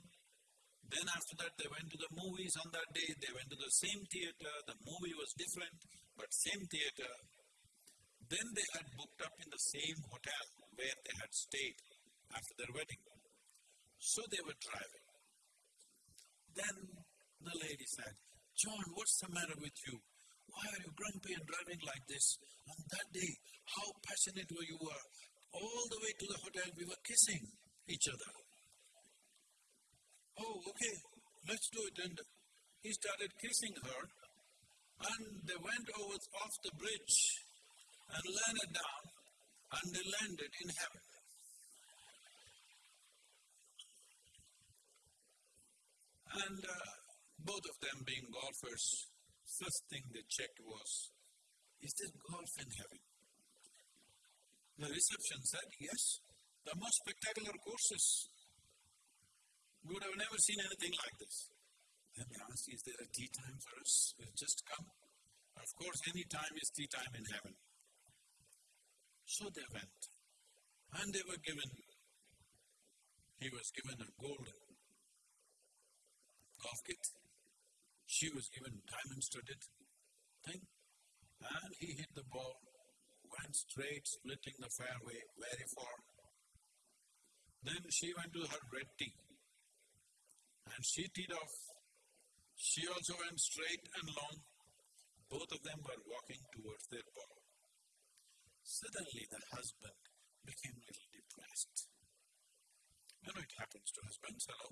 Then after that, they went to the movies on that day. They went to the same theater. The movie was different, but same theater. Then they had booked up in the same hotel where they had stayed after their wedding. So they were driving. Then the lady said, John, what's the matter with you? Why are you grumpy and driving like this? On that day, how passionate were you were. All the way to the hotel, we were kissing each other. Oh, okay, let's do it. And he started kissing her, and they went over off the bridge and landed down, and they landed in heaven. And uh, both of them being golfers, first thing they checked was, is there golf in heaven? The reception said, yes, the most spectacular courses. We would have never seen anything like this. Then they asked, is there a tee time for us? We've just come. Of course, any time is tee time in heaven. So they went. And they were given, he was given a golden golf kit. She was given diamond studded thing. And he hit the ball, went straight, splitting the fairway very far. Then she went to her red tee. And she teed off. She also went straight and long. Both of them were walking towards their ball. Suddenly the husband became a little depressed. You know it happens to husbands, hello?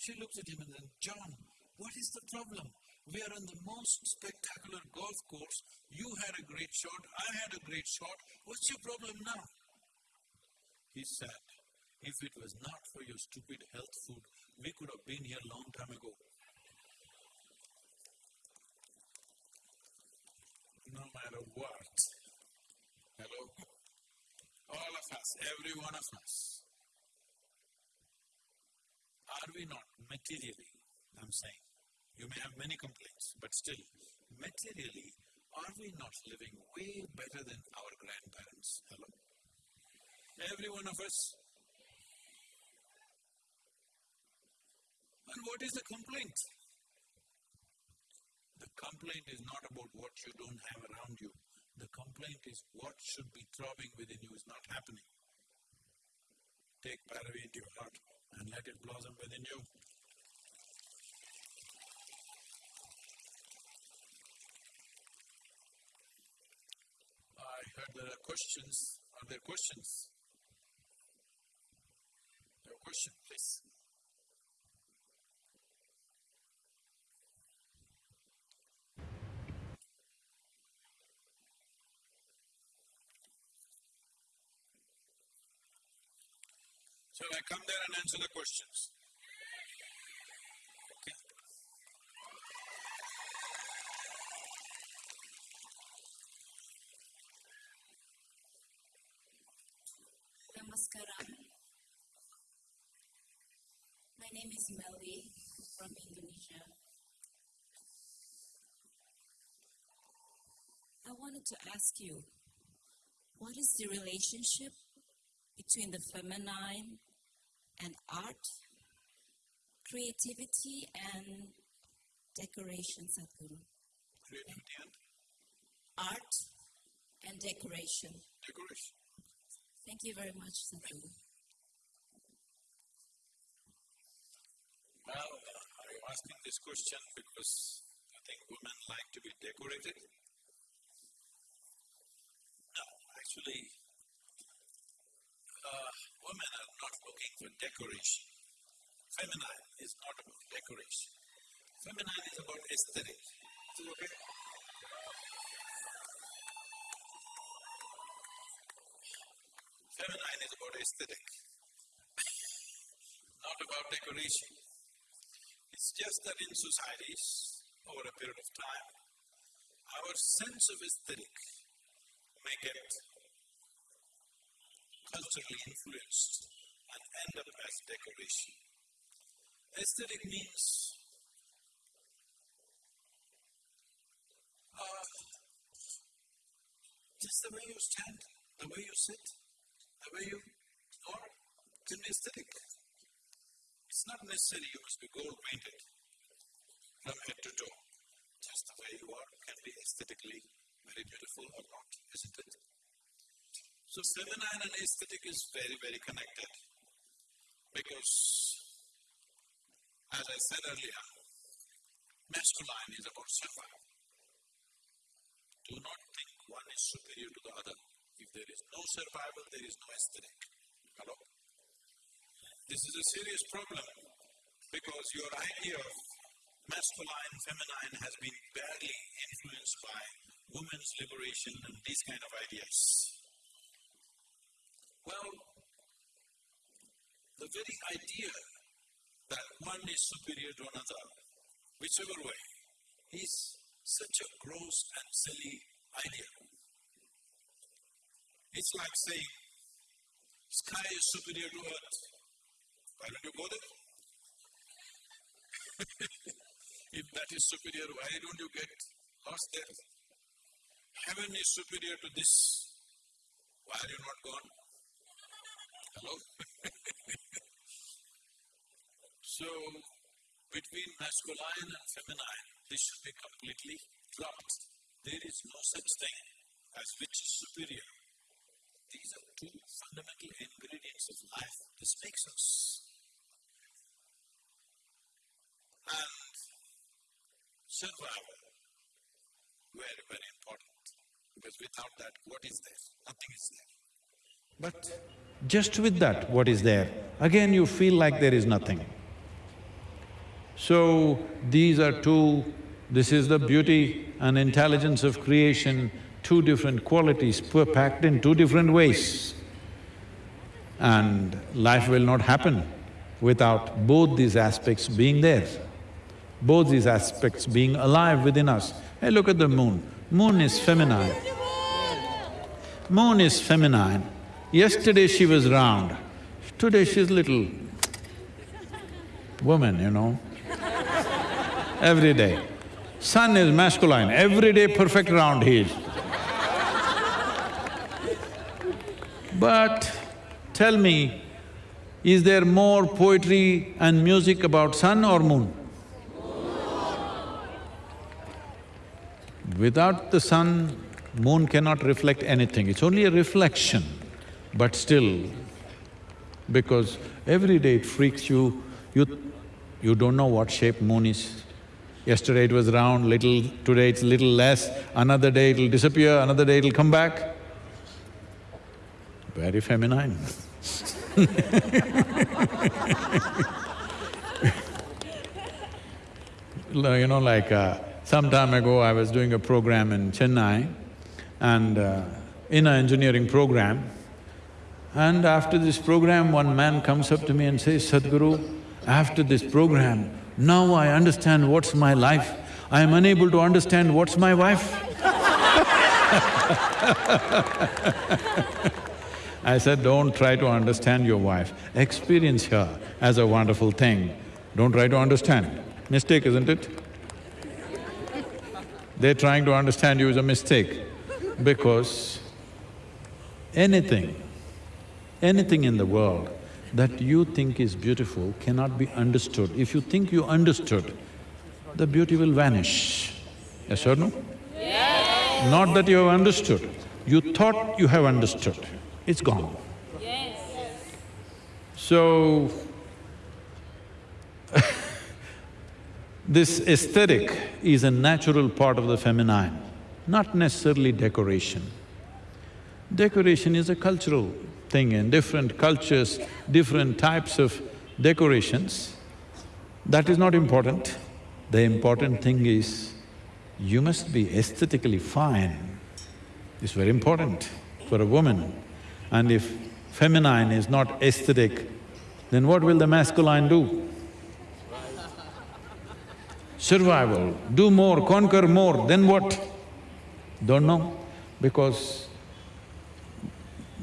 She looks at him and says, John, what is the problem? We are on the most spectacular golf course. You had a great shot, I had a great shot. What's your problem now? He said, if it was not for your stupid health food, we could have been here a long time ago. No matter what. Hello? All of us every one of us, are we not materially, I'm saying, you may have many complaints, but still, materially, are we not living way better than our grandparents? Hello? Every one of us. And what is the complaint? The complaint is not about what you don't have around you. The complaint is what should be throbbing within you is not happening. Take Bhairavi into your heart and let it blossom within you. I heard there are questions. Are there questions? Your question, please. Shall I come there and answer the questions? Namaskaram. My name is Melvi from Indonesia. I wanted to ask you, what is the relationship between the feminine and art, creativity and decoration, Sadhguru? Creativity and Art and decoration. decoration. Thank you very much, Sadhguru. Well, are you asking this question because you think women like to be decorated? No, actually, uh, women are not looking for decoration. Feminine is not about decoration. Feminine is about aesthetic. Is it okay? Feminine is about aesthetic, not about decoration. It's just that in societies, over a period of time, our sense of aesthetic may get culturally influenced and end up as decoration. Aesthetic means uh, just the way you stand, the way you sit, the way you are can be aesthetic. It's not necessary you must be gold painted from head to toe. Just the way you are can be aesthetically very beautiful or not, isn't it? So feminine and aesthetic is very, very connected because as I said earlier, masculine is about survival. Do not think one is superior to the other. If there is no survival, there is no aesthetic. Hello? This is a serious problem because your idea of masculine, feminine has been badly influenced by women's liberation and these kind of ideas. Well, the very idea that one is superior to another, whichever way, is such a gross and silly idea. It's like saying, sky is superior to earth. Why don't you go there? if that is superior, why don't you get lost there? Heaven is superior to this. Why are you not gone? Hello? so, between masculine and feminine, this should be completely dropped. There is no such thing as which is superior. These are two fundamental ingredients of life. This makes us. And survival, very, very important. Because without that, what is there? Nothing is there. But just with that, what is there, again you feel like there is nothing. So, these are two, this is the beauty and intelligence of creation, two different qualities packed in two different ways. And life will not happen without both these aspects being there, both these aspects being alive within us. Hey, look at the moon. Moon is feminine. Moon is feminine Yesterday she was round, today she's little woman, you know, every day. Sun is masculine, every day perfect round he is. But tell me, is there more poetry and music about sun or moon? Without the sun, moon cannot reflect anything, it's only a reflection. But still, because every day it freaks you, you… you don't know what shape moon is. Yesterday it was round, little, today it's little less, another day it'll disappear, another day it'll come back. Very feminine You know, like uh, some time ago I was doing a program in Chennai and uh, in an engineering program, and after this program, one man comes up to me and says, Sadhguru, after this program, now I understand what's my life. I am unable to understand what's my wife. I said, don't try to understand your wife, experience her as a wonderful thing. Don't try to understand. Mistake, isn't it? They're trying to understand you is a mistake because anything, anything in the world that you think is beautiful cannot be understood. If you think you understood, the beauty will vanish. Yes or no? Yes. Not that you have understood, you thought you have understood, it's gone. Yes. So, this aesthetic is a natural part of the feminine, not necessarily decoration. Decoration is a cultural thing in different cultures, different types of decorations. That is not important. The important thing is, you must be aesthetically fine. It's very important for a woman. And if feminine is not aesthetic, then what will the masculine do? Survival, do more, conquer more, then what? Don't know, because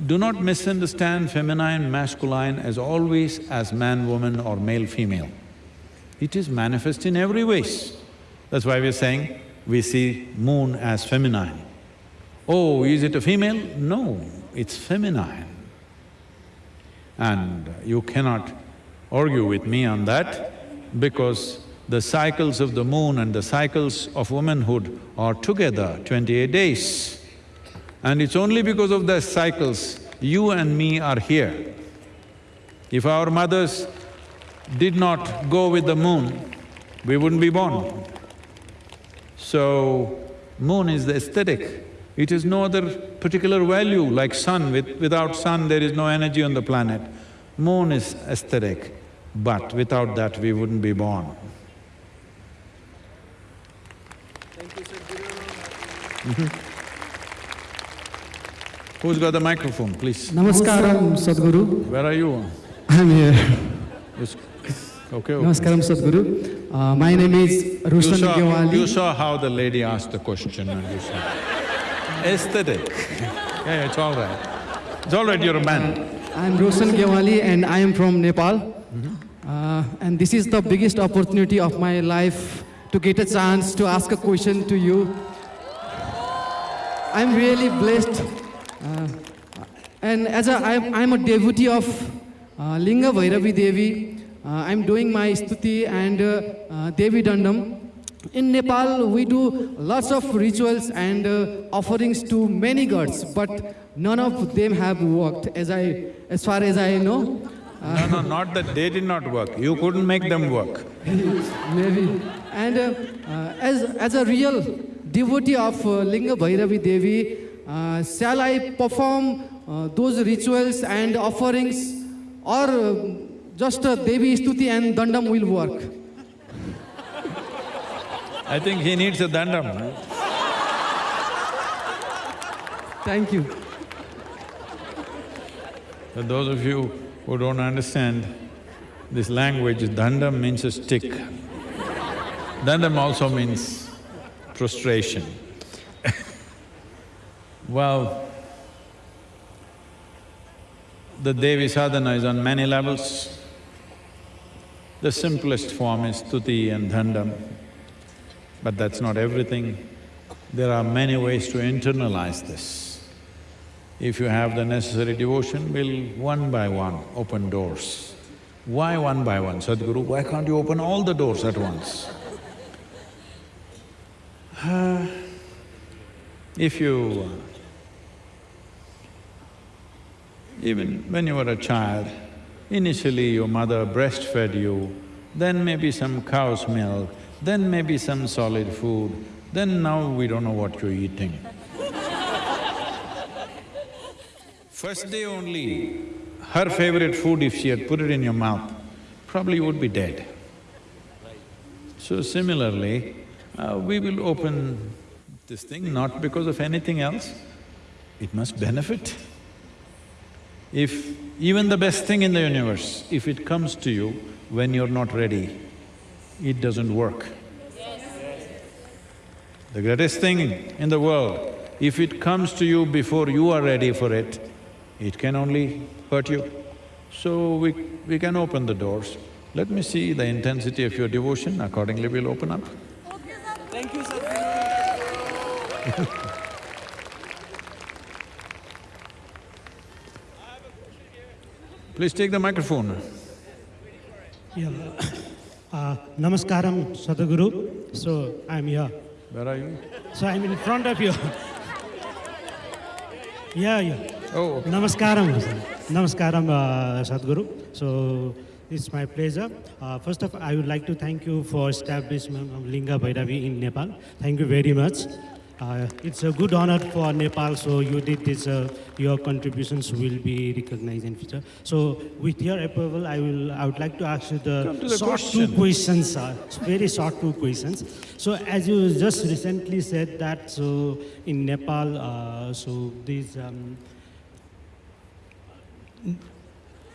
do not misunderstand feminine, masculine as always as man, woman or male, female. It is manifest in every ways. That's why we're saying we see moon as feminine. Oh, is it a female? No, it's feminine. And you cannot argue with me on that because the cycles of the moon and the cycles of womanhood are together twenty-eight days. And it's only because of the cycles you and me are here. If our mothers did not go with the moon, we wouldn't be born. So, moon is the aesthetic. It has no other particular value like sun. With, without sun, there is no energy on the planet. Moon is aesthetic, but without that, we wouldn't be born. Thank you, Sadhguru. Who's got the microphone, please? Namaskaram, Sadhguru. Where are you? I'm here. Okay, okay. Namaskaram, Sadhguru. Uh, my name is You Rushan saw, you saw how the lady asked the question and you saw. Aesthetic. Yeah, it's all right. It's all right, you're a man. I'm Roshan Gewali and I am from Nepal. Uh, and this is the biggest opportunity of my life to get a chance to ask a question to you. I'm really blessed. Uh, and as a, I'm, I'm a devotee of uh, Linga Bhairavi Devi. Uh, I'm doing my stuti and uh, uh, Devi Dandam. In Nepal, we do lots of rituals and uh, offerings to many gods, but none of them have worked, as I, as far as I know. No, no, not that they did not work, you couldn't make them work. Maybe. And uh, uh, as, as a real devotee of uh, Linga Bhairavi Devi, uh, shall I perform uh, those rituals and offerings or uh, just uh, Devi Stuti and Dandam will work? I think he needs a dandam. Thank you. For those of you who don't understand this language, dandam means a stick. Dandam also means prostration. Well, The Devi sadhana is on many levels. The simplest form is stuti and dandam, but that's not everything. There are many ways to internalize this. If you have the necessary devotion, we'll one by one open doors. Why one by one, Sadhguru? Why can't you open all the doors at once? Uh, if you… Even when you were a child, initially your mother breastfed you, then maybe some cow's milk, then maybe some solid food, then now we don't know what you're eating. First day only, her favorite food, if she had put it in your mouth, probably you would be dead. So similarly, uh, we will open this thing not because of anything else, it must benefit. If even the best thing in the universe, if it comes to you when you're not ready, it doesn't work. The greatest thing in the world, if it comes to you before you are ready for it, it can only hurt you. So we… we can open the doors. Let me see the intensity of your devotion, accordingly we'll open up. Thank you, sir. Please take the microphone. Yeah. Uh, namaskaram, Sadhguru. So I'm here. Where are you? So I'm in front of you. yeah, yeah. Oh, okay. Namaskaram. Namaskaram, uh, Sadhguru. So it's my pleasure. Uh, first of all, I would like to thank you for establishment of Linga Bhairavi in Nepal. Thank you very much. Uh, it's a good honor for Nepal, so you did this, uh, your contributions will be recognized in future. So with your approval, I will, I would like to ask you the, the short question. two questions, uh, very short two questions. So as you just recently said that, so in Nepal, uh, so these, um,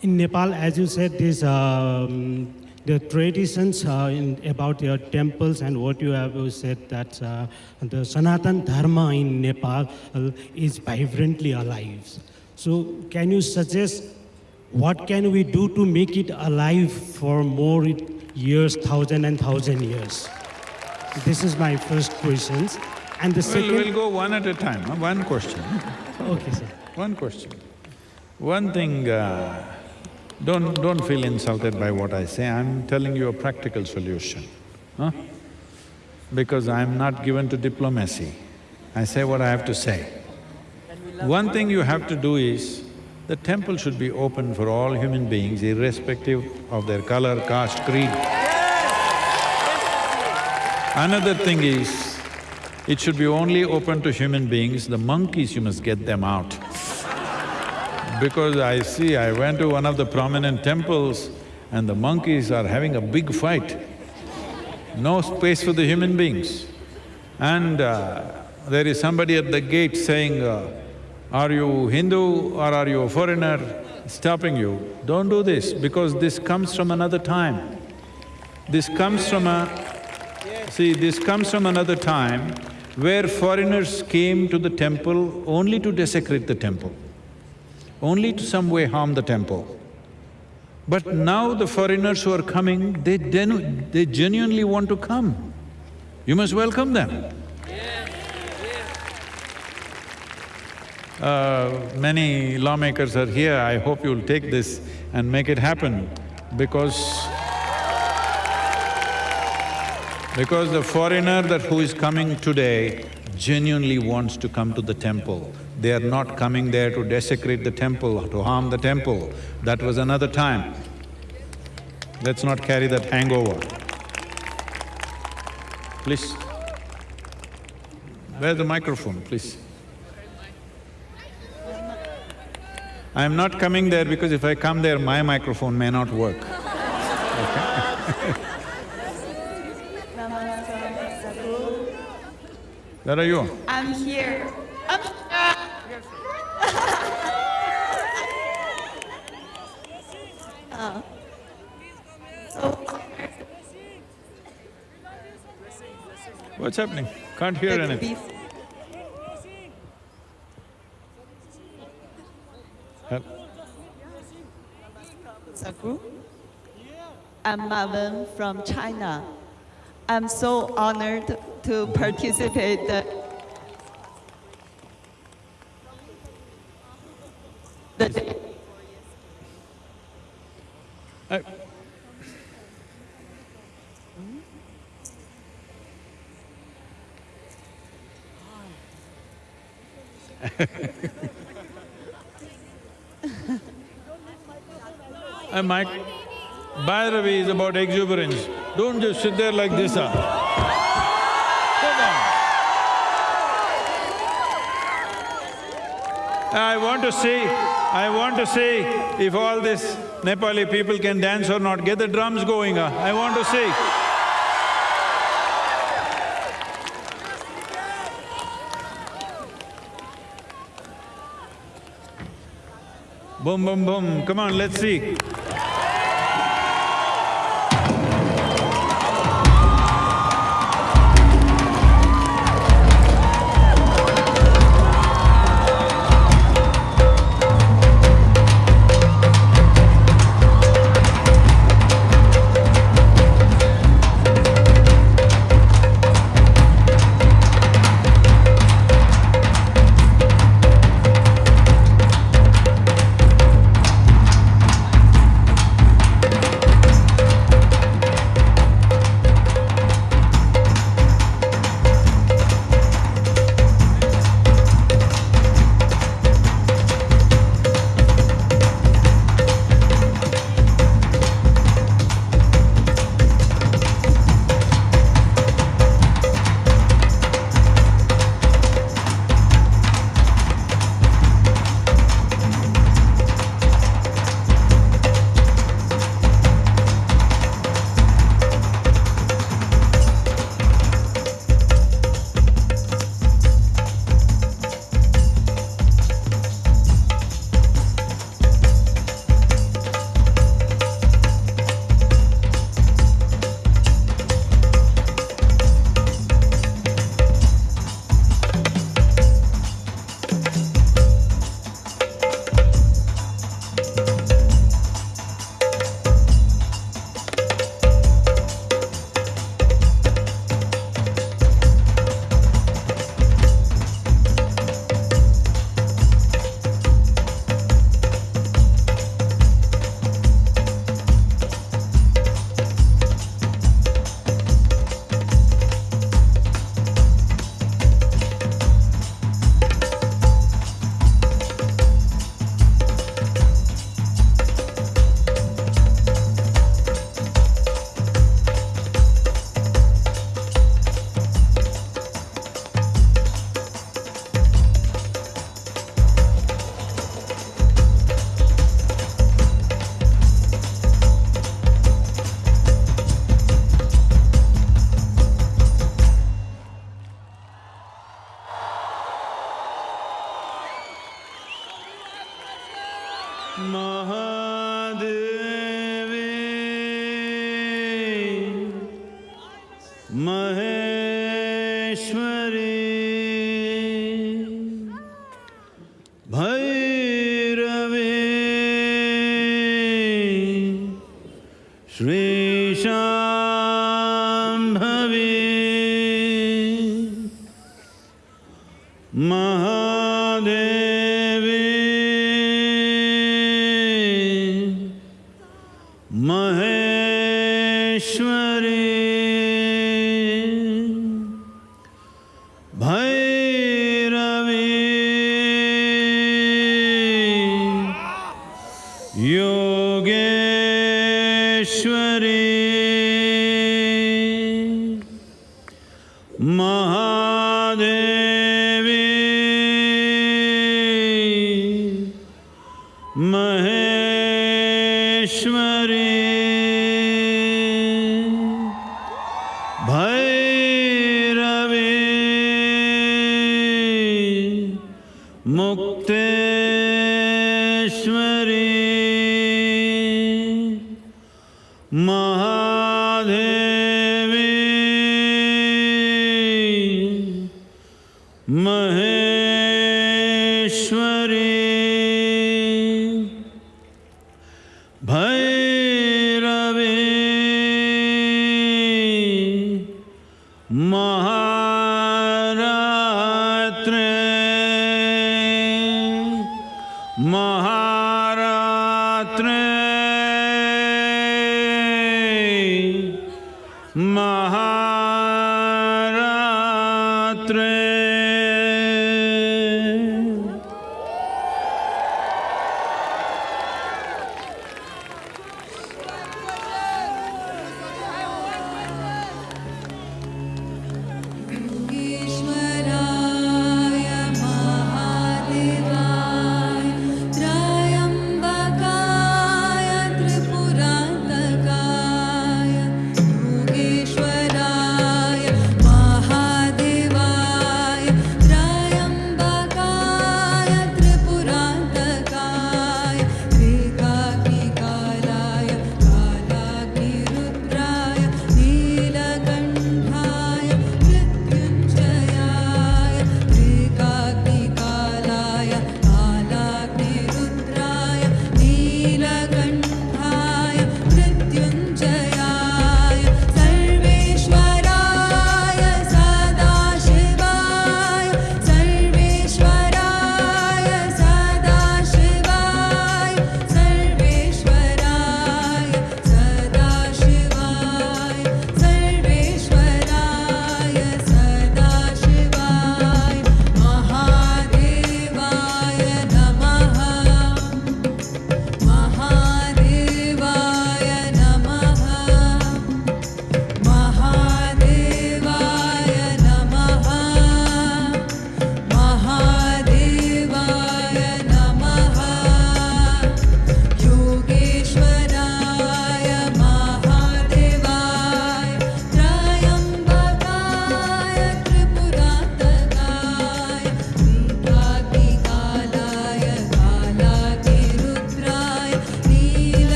in Nepal, as you said, this um, the traditions uh, in, about your temples and what you have said that uh, the Sanatan Dharma in Nepal uh, is vibrantly alive. So, can you suggest what can we do to make it alive for more years, thousand and thousand years? This is my first question. And the Well, 2nd we'll go one at a time, huh? one question, okay, sir. one question. One thing, uh, don't… don't feel insulted by what I say, I'm telling you a practical solution, huh? Because I'm not given to diplomacy, I say what I have to say. One thing you have to do is, the temple should be open for all human beings irrespective of their color, caste, creed. Another thing is, it should be only open to human beings, the monkeys you must get them out. Because I see, I went to one of the prominent temples and the monkeys are having a big fight. No space for the human beings. And uh, there is somebody at the gate saying, uh, are you Hindu or are you a foreigner? Stopping you. Don't do this because this comes from another time. This comes from a… See, this comes from another time where foreigners came to the temple only to desecrate the temple, only to some way harm the temple. But now the foreigners who are coming, they they genuinely want to come. You must welcome them. Uh, many lawmakers are here, I hope you'll take this and make it happen because because the foreigner that who is coming today genuinely wants to come to the temple. They are not coming there to desecrate the temple, to harm the temple. That was another time. Let's not carry that hangover. Please. Where's the microphone, please? I am not coming there because if I come there, my microphone may not work. Where are you? I'm here. Oh. What's happening? Can't hear anything. beef- I'm Marvin from China. I'm so honored to participate And Mike, Bhairavi is about exuberance. Don't just sit there like this, on. I want to see, I want to see if all these Nepali people can dance or not. Get the drums going, ah. I want to see. Boom, boom, boom. Come on, let's see.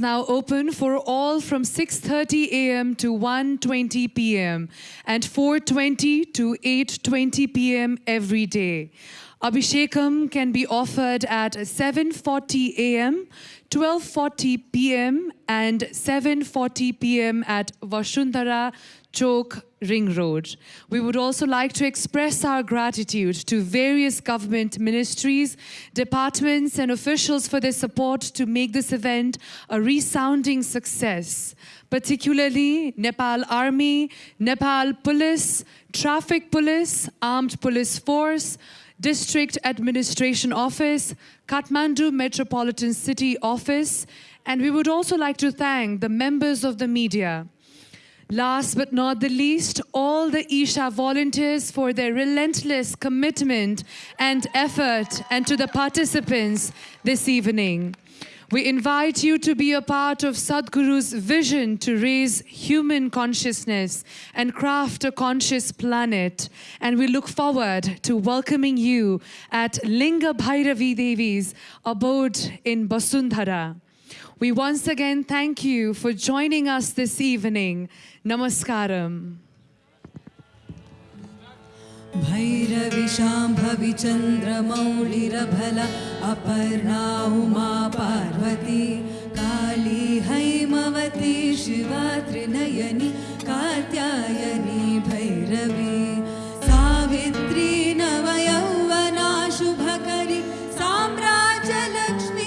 Now open for all from 6:30 a.m. to 1:20 p.m. and 4:20 to 8:20 p.m. every day. Abhishekam can be offered at 7:40 a.m., 12:40 p.m. and 7:40 p.m. at Vashundhara Chowk Ring Road. We would also like to express our gratitude to various government ministries, departments, and officials for their support to make this event a resounding success, particularly Nepal Army, Nepal Police, Traffic Police, Armed Police Force, District Administration Office, Kathmandu Metropolitan City Office, and we would also like to thank the members of the media. Last but not the least, all the Isha volunteers for their relentless commitment and effort, and to the participants this evening. We invite you to be a part of Sadhguru's vision to raise human consciousness and craft a conscious planet. And we look forward to welcoming you at Linga Bhairavi Devi's abode in Basundhara. We once again thank you for joining us this evening. Namaskaram. भैरविशाम्भवि चन्द्रमौलिरभल Aparna Uma Parvati Kali Haimavati Shiva Trinayani Katyayani Bhairavi Savitri नवयौवना शुभकरी साम्राज्यलक्ष्मी